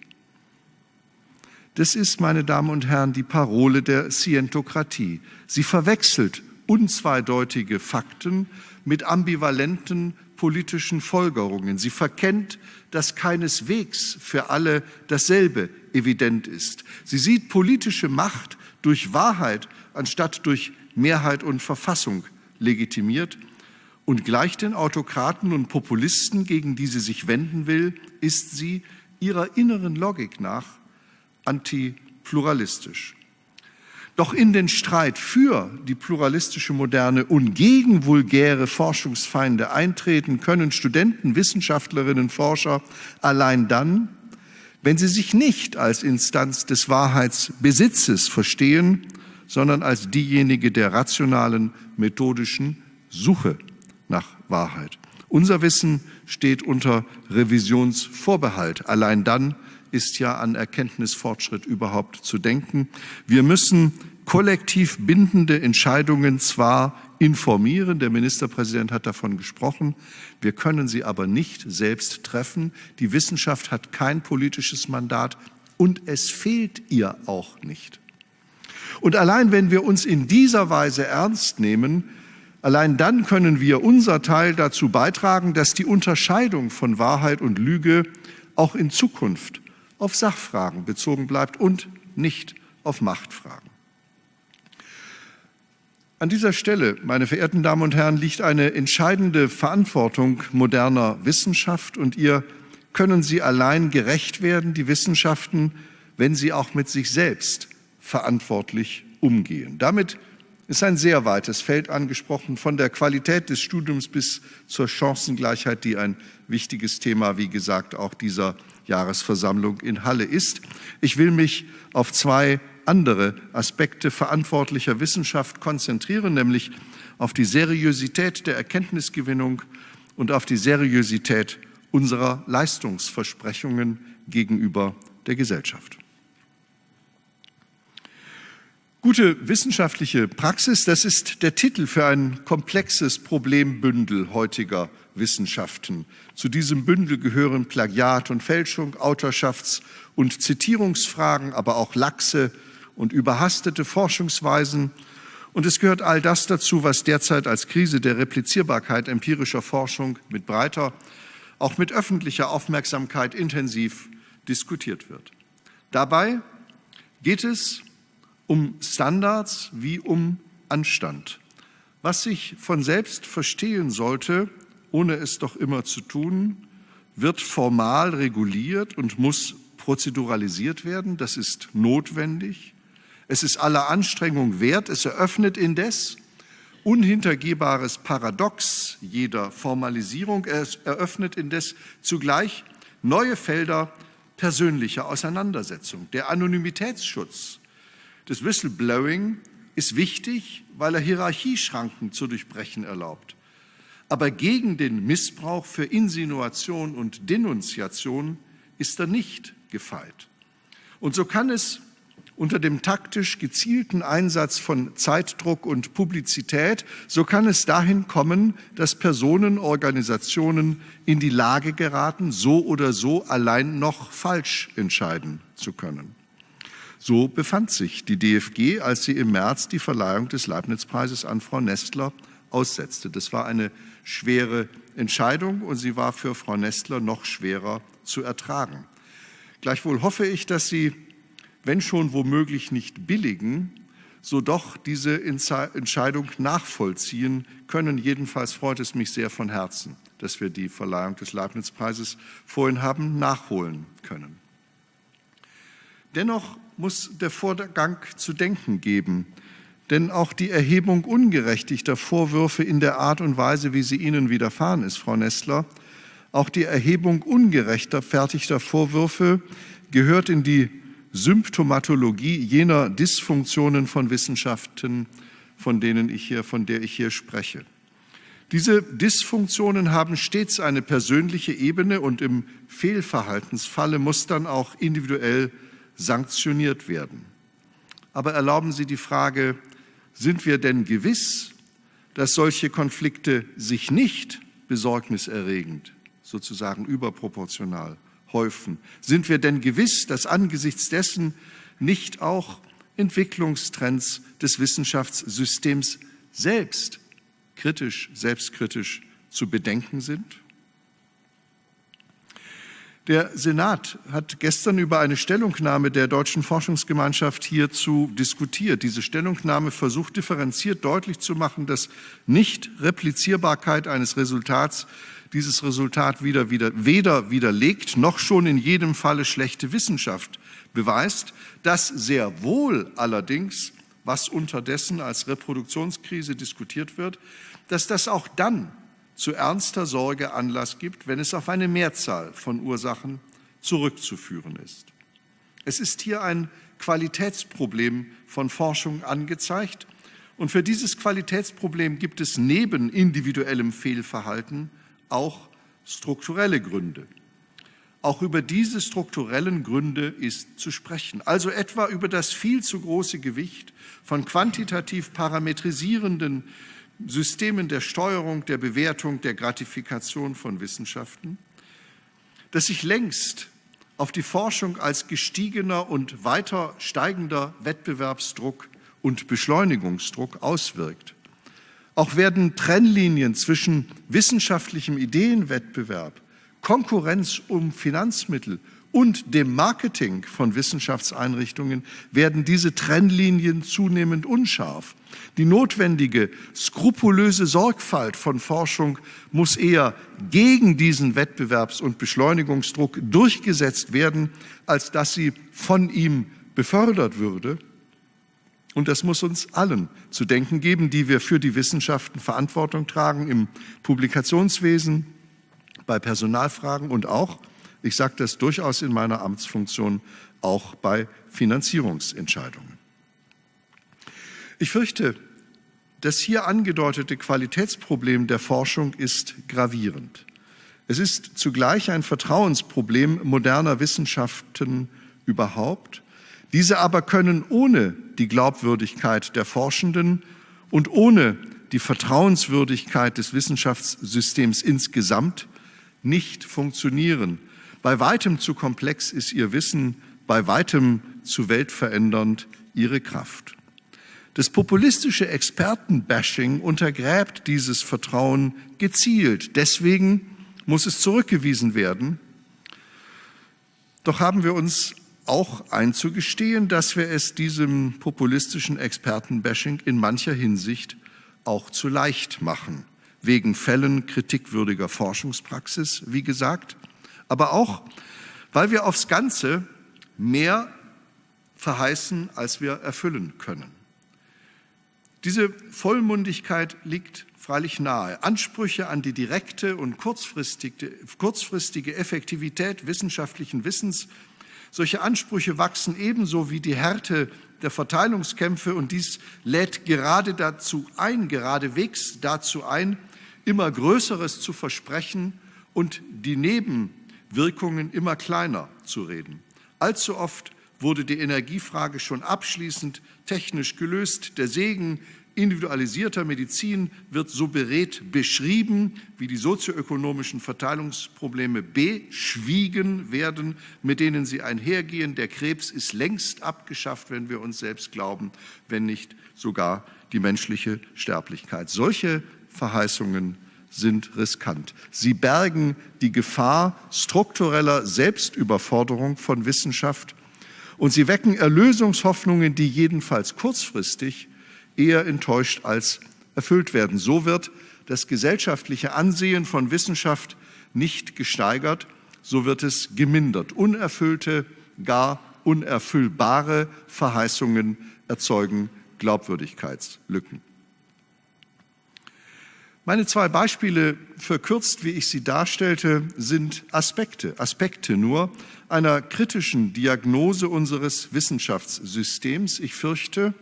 Das ist, meine Damen und Herren, die Parole der Scientokratie. Sie verwechselt unzweideutige Fakten mit ambivalenten politischen Folgerungen. Sie verkennt, dass keineswegs für alle dasselbe evident ist. Sie sieht politische Macht durch Wahrheit anstatt durch Mehrheit und Verfassung legitimiert. Und gleich den Autokraten und Populisten, gegen die sie sich wenden will, ist sie ihrer inneren Logik nach antipluralistisch. Doch in den Streit für die pluralistische Moderne und gegen vulgäre Forschungsfeinde eintreten können Studenten, Wissenschaftlerinnen, Forscher allein dann, wenn sie sich nicht als Instanz des Wahrheitsbesitzes verstehen, sondern als diejenige der rationalen, methodischen Suche nach Wahrheit. Unser Wissen steht unter Revisionsvorbehalt. Allein dann ist ja an Erkenntnisfortschritt überhaupt zu denken. Wir müssen kollektiv bindende Entscheidungen zwar informieren, der Ministerpräsident hat davon gesprochen, wir können sie aber nicht selbst treffen. Die Wissenschaft hat kein politisches Mandat und es fehlt ihr auch nicht. Und allein wenn wir uns in dieser Weise ernst nehmen, allein dann können wir unser Teil dazu beitragen, dass die Unterscheidung von Wahrheit und Lüge auch in Zukunft auf Sachfragen bezogen bleibt und nicht auf Machtfragen. An dieser Stelle, meine verehrten Damen und Herren, liegt eine entscheidende Verantwortung moderner Wissenschaft und ihr können sie allein gerecht werden, die Wissenschaften, wenn sie auch mit sich selbst verantwortlich umgehen. Damit ist ein sehr weites Feld angesprochen, von der Qualität des Studiums bis zur Chancengleichheit, die ein wichtiges Thema, wie gesagt, auch dieser Jahresversammlung in Halle ist. Ich will mich auf zwei andere Aspekte verantwortlicher Wissenschaft konzentrieren, nämlich auf die Seriosität der Erkenntnisgewinnung und auf die Seriosität unserer Leistungsversprechungen gegenüber der Gesellschaft. Gute wissenschaftliche Praxis, das ist der Titel für ein komplexes Problembündel heutiger Wissenschaften. Zu diesem Bündel gehören Plagiat und Fälschung, Autorschafts- und Zitierungsfragen, aber auch laxe und überhastete Forschungsweisen. Und es gehört all das dazu, was derzeit als Krise der Replizierbarkeit empirischer Forschung mit breiter, auch mit öffentlicher Aufmerksamkeit intensiv diskutiert wird. Dabei geht es um Standards wie um Anstand. Was sich von selbst verstehen sollte, ohne es doch immer zu tun, wird formal reguliert und muss prozeduralisiert werden. Das ist notwendig. Es ist aller Anstrengung wert. Es eröffnet indes unhintergehbares Paradox jeder Formalisierung. Es eröffnet indes zugleich neue Felder persönlicher Auseinandersetzung. Der Anonymitätsschutz das Whistleblowing ist wichtig, weil er Hierarchieschranken zu durchbrechen erlaubt. Aber gegen den Missbrauch für Insinuation und Denunziation ist er nicht gefeit. Und so kann es unter dem taktisch gezielten Einsatz von Zeitdruck und Publizität, so kann es dahin kommen, dass Personen, Organisationen in die Lage geraten, so oder so allein noch falsch entscheiden zu können. So befand sich die DFG, als sie im März die Verleihung des Leibniz-Preises an Frau Nestler aussetzte. Das war eine schwere Entscheidung und sie war für Frau Nestler noch schwerer zu ertragen. Gleichwohl hoffe ich, dass Sie wenn schon womöglich nicht billigen, so doch diese Entscheidung nachvollziehen können. Jedenfalls freut es mich sehr von Herzen, dass wir die Verleihung des Leibniz-Preises vorhin haben nachholen können. Dennoch muss der Vorgang zu denken geben, denn auch die Erhebung ungerechtigter Vorwürfe in der Art und Weise, wie sie Ihnen widerfahren ist, Frau Nestler, auch die Erhebung ungerechter fertigter Vorwürfe gehört in die Symptomatologie jener Dysfunktionen von Wissenschaften, von denen ich hier, von der ich hier spreche. Diese Dysfunktionen haben stets eine persönliche Ebene und im Fehlverhaltensfalle muss dann auch individuell sanktioniert werden. Aber erlauben Sie die Frage, sind wir denn gewiss, dass solche Konflikte sich nicht besorgniserregend, sozusagen überproportional häufen. Sind wir denn gewiss, dass angesichts dessen nicht auch Entwicklungstrends des Wissenschaftssystems selbst kritisch, selbstkritisch zu bedenken sind? Der Senat hat gestern über eine Stellungnahme der Deutschen Forschungsgemeinschaft hierzu diskutiert. Diese Stellungnahme versucht differenziert deutlich zu machen, dass Nicht-Replizierbarkeit eines Resultats dieses Resultat wieder, wieder, weder widerlegt noch schon in jedem Falle schlechte Wissenschaft beweist, dass sehr wohl allerdings, was unterdessen als Reproduktionskrise diskutiert wird, dass das auch dann zu ernster Sorge Anlass gibt, wenn es auf eine Mehrzahl von Ursachen zurückzuführen ist. Es ist hier ein Qualitätsproblem von Forschung angezeigt, und für dieses Qualitätsproblem gibt es neben individuellem Fehlverhalten auch strukturelle Gründe. Auch über diese strukturellen Gründe ist zu sprechen, also etwa über das viel zu große Gewicht von quantitativ parametrisierenden Systemen der Steuerung, der Bewertung, der Gratifikation von Wissenschaften, das sich längst auf die Forschung als gestiegener und weiter steigender Wettbewerbsdruck und Beschleunigungsdruck auswirkt. Auch werden Trennlinien zwischen wissenschaftlichem Ideenwettbewerb, Konkurrenz um Finanzmittel und dem Marketing von Wissenschaftseinrichtungen werden diese Trennlinien zunehmend unscharf. Die notwendige, skrupulöse Sorgfalt von Forschung muss eher gegen diesen Wettbewerbs- und Beschleunigungsdruck durchgesetzt werden, als dass sie von ihm befördert würde. Und das muss uns allen zu denken geben, die wir für die Wissenschaften Verantwortung tragen im Publikationswesen, bei Personalfragen und auch, ich sage das durchaus in meiner Amtsfunktion, auch bei Finanzierungsentscheidungen. Ich fürchte, das hier angedeutete Qualitätsproblem der Forschung ist gravierend. Es ist zugleich ein Vertrauensproblem moderner Wissenschaften überhaupt diese aber können ohne die Glaubwürdigkeit der Forschenden und ohne die Vertrauenswürdigkeit des Wissenschaftssystems insgesamt nicht funktionieren. Bei weitem zu komplex ist ihr Wissen, bei weitem zu weltverändernd ihre Kraft. Das populistische Expertenbashing untergräbt dieses Vertrauen gezielt. Deswegen muss es zurückgewiesen werden. Doch haben wir uns auch einzugestehen, dass wir es diesem populistischen Expertenbashing in mancher Hinsicht auch zu leicht machen. Wegen Fällen kritikwürdiger Forschungspraxis, wie gesagt, aber auch, weil wir aufs Ganze mehr verheißen, als wir erfüllen können. Diese Vollmundigkeit liegt freilich nahe. Ansprüche an die direkte und kurzfristige, kurzfristige Effektivität wissenschaftlichen Wissens solche Ansprüche wachsen ebenso wie die Härte der Verteilungskämpfe und dies lädt gerade dazu ein, geradewegs dazu ein, immer Größeres zu versprechen und die Nebenwirkungen immer kleiner zu reden. Allzu oft wurde die Energiefrage schon abschließend technisch gelöst. Der Segen individualisierter Medizin wird so berät beschrieben, wie die sozioökonomischen Verteilungsprobleme beschwiegen werden, mit denen sie einhergehen. Der Krebs ist längst abgeschafft, wenn wir uns selbst glauben, wenn nicht sogar die menschliche Sterblichkeit. Solche Verheißungen sind riskant. Sie bergen die Gefahr struktureller Selbstüberforderung von Wissenschaft und sie wecken Erlösungshoffnungen, die jedenfalls kurzfristig eher enttäuscht als erfüllt werden. So wird das gesellschaftliche Ansehen von Wissenschaft nicht gesteigert, so wird es gemindert. Unerfüllte, gar unerfüllbare Verheißungen erzeugen Glaubwürdigkeitslücken. Meine zwei Beispiele, verkürzt, wie ich sie darstellte, sind Aspekte, Aspekte nur einer kritischen Diagnose unseres Wissenschaftssystems. Ich fürchte,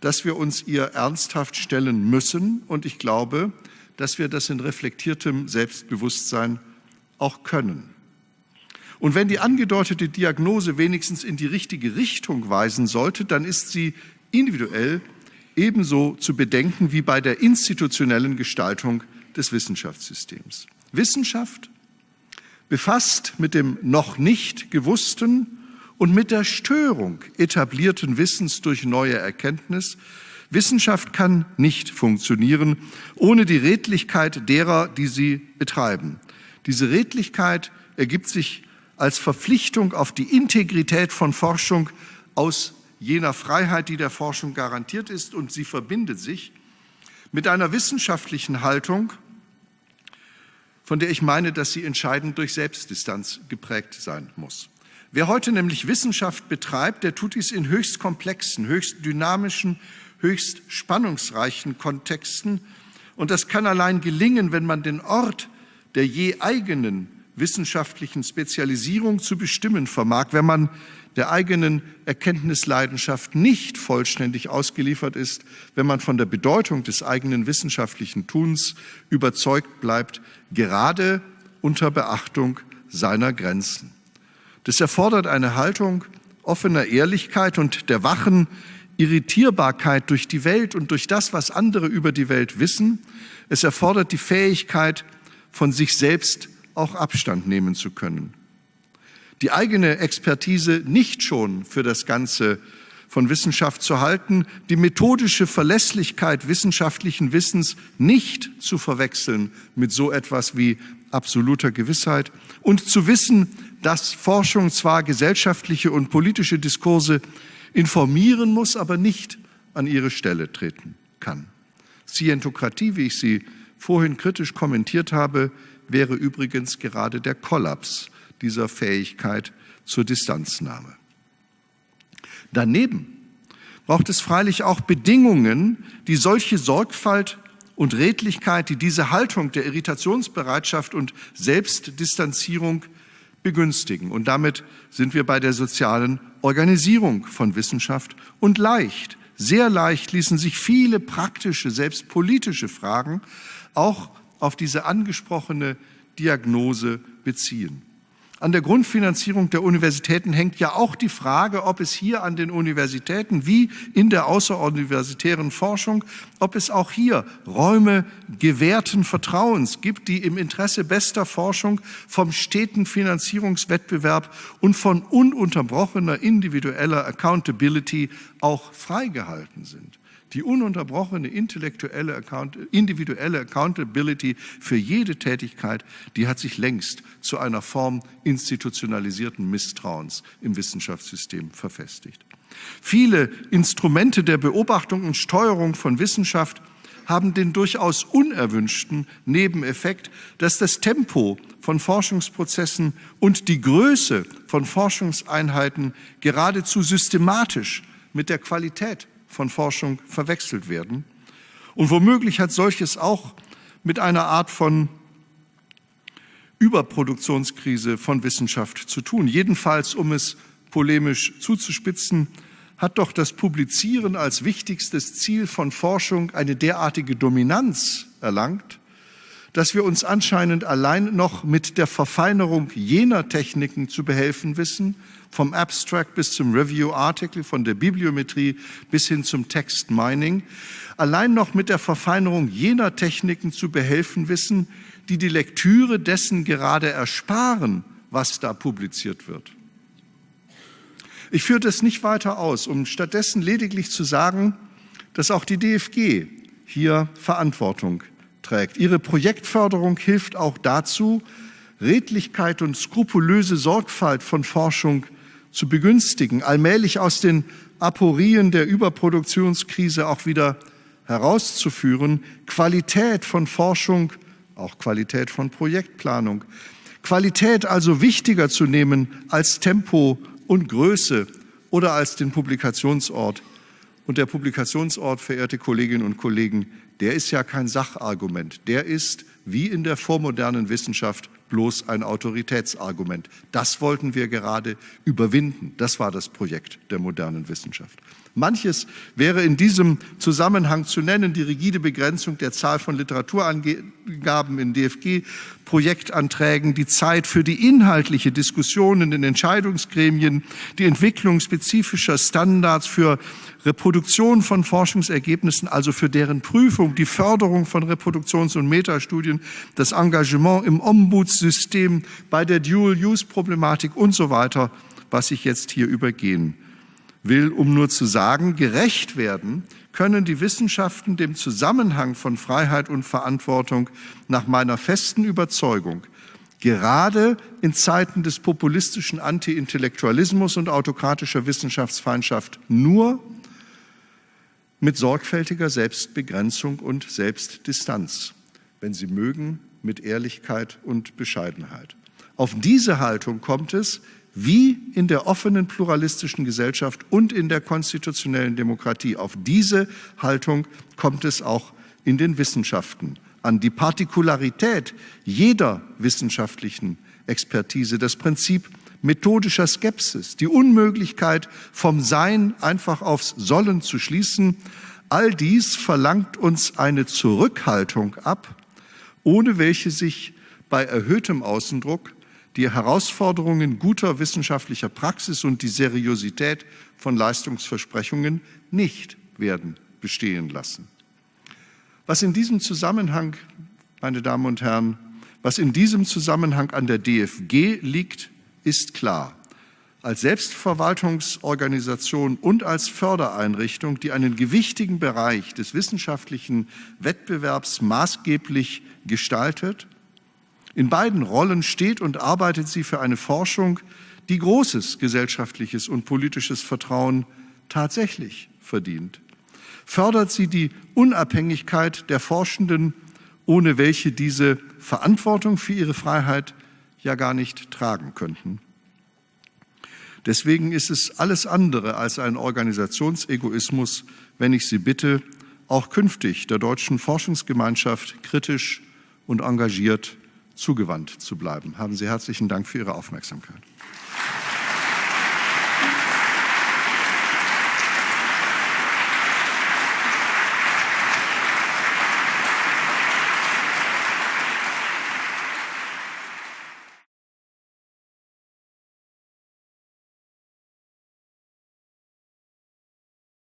dass wir uns ihr ernsthaft stellen müssen und ich glaube, dass wir das in reflektiertem Selbstbewusstsein auch können. Und wenn die angedeutete Diagnose wenigstens in die richtige Richtung weisen sollte, dann ist sie individuell ebenso zu bedenken wie bei der institutionellen Gestaltung des Wissenschaftssystems. Wissenschaft befasst mit dem noch nicht gewussten und mit der Störung etablierten Wissens durch neue Erkenntnis. Wissenschaft kann nicht funktionieren ohne die Redlichkeit derer, die sie betreiben. Diese Redlichkeit ergibt sich als Verpflichtung auf die Integrität von Forschung aus jener Freiheit, die der Forschung garantiert ist, und sie verbindet sich mit einer wissenschaftlichen Haltung, von der ich meine, dass sie entscheidend durch Selbstdistanz geprägt sein muss. Wer heute nämlich Wissenschaft betreibt, der tut dies in höchst komplexen, höchst dynamischen, höchst spannungsreichen Kontexten. Und das kann allein gelingen, wenn man den Ort der je eigenen wissenschaftlichen Spezialisierung zu bestimmen vermag, wenn man der eigenen Erkenntnisleidenschaft nicht vollständig ausgeliefert ist, wenn man von der Bedeutung des eigenen wissenschaftlichen Tuns überzeugt bleibt, gerade unter Beachtung seiner Grenzen. Das erfordert eine Haltung offener Ehrlichkeit und der wachen Irritierbarkeit durch die Welt und durch das, was andere über die Welt wissen. Es erfordert die Fähigkeit, von sich selbst auch Abstand nehmen zu können die eigene Expertise nicht schon für das Ganze von Wissenschaft zu halten, die methodische Verlässlichkeit wissenschaftlichen Wissens nicht zu verwechseln mit so etwas wie absoluter Gewissheit und zu wissen, dass Forschung zwar gesellschaftliche und politische Diskurse informieren muss, aber nicht an ihre Stelle treten kann. Scientokratie, wie ich sie vorhin kritisch kommentiert habe, wäre übrigens gerade der Kollaps dieser Fähigkeit zur Distanznahme. Daneben braucht es freilich auch Bedingungen, die solche Sorgfalt und Redlichkeit, die diese Haltung der Irritationsbereitschaft und Selbstdistanzierung begünstigen. Und damit sind wir bei der sozialen Organisierung von Wissenschaft. Und leicht, sehr leicht ließen sich viele praktische, selbst politische Fragen auch auf diese angesprochene Diagnose beziehen. An der Grundfinanzierung der Universitäten hängt ja auch die Frage, ob es hier an den Universitäten wie in der außeruniversitären Forschung, ob es auch hier Räume gewährten Vertrauens gibt, die im Interesse bester Forschung vom steten Finanzierungswettbewerb und von ununterbrochener individueller Accountability auch freigehalten sind. Die ununterbrochene intellektuelle Account individuelle Accountability für jede Tätigkeit, die hat sich längst zu einer Form institutionalisierten Misstrauens im Wissenschaftssystem verfestigt. Viele Instrumente der Beobachtung und Steuerung von Wissenschaft haben den durchaus unerwünschten Nebeneffekt, dass das Tempo von Forschungsprozessen und die Größe von Forschungseinheiten geradezu systematisch mit der Qualität von Forschung verwechselt werden. Und womöglich hat solches auch mit einer Art von Überproduktionskrise von Wissenschaft zu tun. Jedenfalls, um es polemisch zuzuspitzen, hat doch das Publizieren als wichtigstes Ziel von Forschung eine derartige Dominanz erlangt, dass wir uns anscheinend allein noch mit der Verfeinerung jener Techniken zu behelfen wissen, vom Abstract bis zum Review-Article, von der Bibliometrie bis hin zum Text-Mining, allein noch mit der Verfeinerung jener Techniken zu behelfen wissen, die die Lektüre dessen gerade ersparen, was da publiziert wird. Ich führe das nicht weiter aus, um stattdessen lediglich zu sagen, dass auch die DFG hier Verantwortung trägt. Ihre Projektförderung hilft auch dazu, Redlichkeit und skrupulöse Sorgfalt von Forschung zu begünstigen, allmählich aus den Aporien der Überproduktionskrise auch wieder herauszuführen, Qualität von Forschung, auch Qualität von Projektplanung, Qualität also wichtiger zu nehmen als Tempo und Größe oder als den Publikationsort. Und der Publikationsort, verehrte Kolleginnen und Kollegen, der ist ja kein Sachargument, der ist wie in der vormodernen Wissenschaft bloß ein Autoritätsargument. Das wollten wir gerade überwinden. Das war das Projekt der modernen Wissenschaft. Manches wäre in diesem Zusammenhang zu nennen, die rigide Begrenzung der Zahl von Literaturangaben in DFG-Projektanträgen, die Zeit für die inhaltliche Diskussion in den Entscheidungsgremien, die Entwicklung spezifischer Standards für Reproduktion von Forschungsergebnissen, also für deren Prüfung, die Förderung von Reproduktions- und Metastudien, das Engagement im Ombudssystem, bei der Dual-Use-Problematik und so weiter, was ich jetzt hier übergehen will, um nur zu sagen, gerecht werden können die Wissenschaften dem Zusammenhang von Freiheit und Verantwortung nach meiner festen Überzeugung gerade in Zeiten des populistischen Anti-Intellektualismus und autokratischer Wissenschaftsfeindschaft nur mit sorgfältiger Selbstbegrenzung und Selbstdistanz, wenn Sie mögen, mit Ehrlichkeit und Bescheidenheit. Auf diese Haltung kommt es, wie in der offenen pluralistischen Gesellschaft und in der konstitutionellen Demokratie. Auf diese Haltung kommt es auch in den Wissenschaften an. Die Partikularität jeder wissenschaftlichen Expertise, das Prinzip methodischer Skepsis, die Unmöglichkeit vom Sein einfach aufs Sollen zu schließen, all dies verlangt uns eine Zurückhaltung ab, ohne welche sich bei erhöhtem Außendruck die Herausforderungen guter wissenschaftlicher Praxis und die Seriosität von Leistungsversprechungen nicht werden bestehen lassen. Was in diesem Zusammenhang, meine Damen und Herren, was in diesem Zusammenhang an der DFG liegt, ist klar. Als Selbstverwaltungsorganisation und als Fördereinrichtung, die einen gewichtigen Bereich des wissenschaftlichen Wettbewerbs maßgeblich gestaltet, in beiden Rollen steht und arbeitet sie für eine Forschung, die großes gesellschaftliches und politisches Vertrauen tatsächlich verdient. Fördert sie die Unabhängigkeit der Forschenden, ohne welche diese Verantwortung für ihre Freiheit ja gar nicht tragen könnten. Deswegen ist es alles andere als ein Organisationsegoismus, wenn ich Sie bitte, auch künftig der deutschen Forschungsgemeinschaft kritisch und engagiert zugewandt zu bleiben. Haben Sie herzlichen Dank für Ihre Aufmerksamkeit.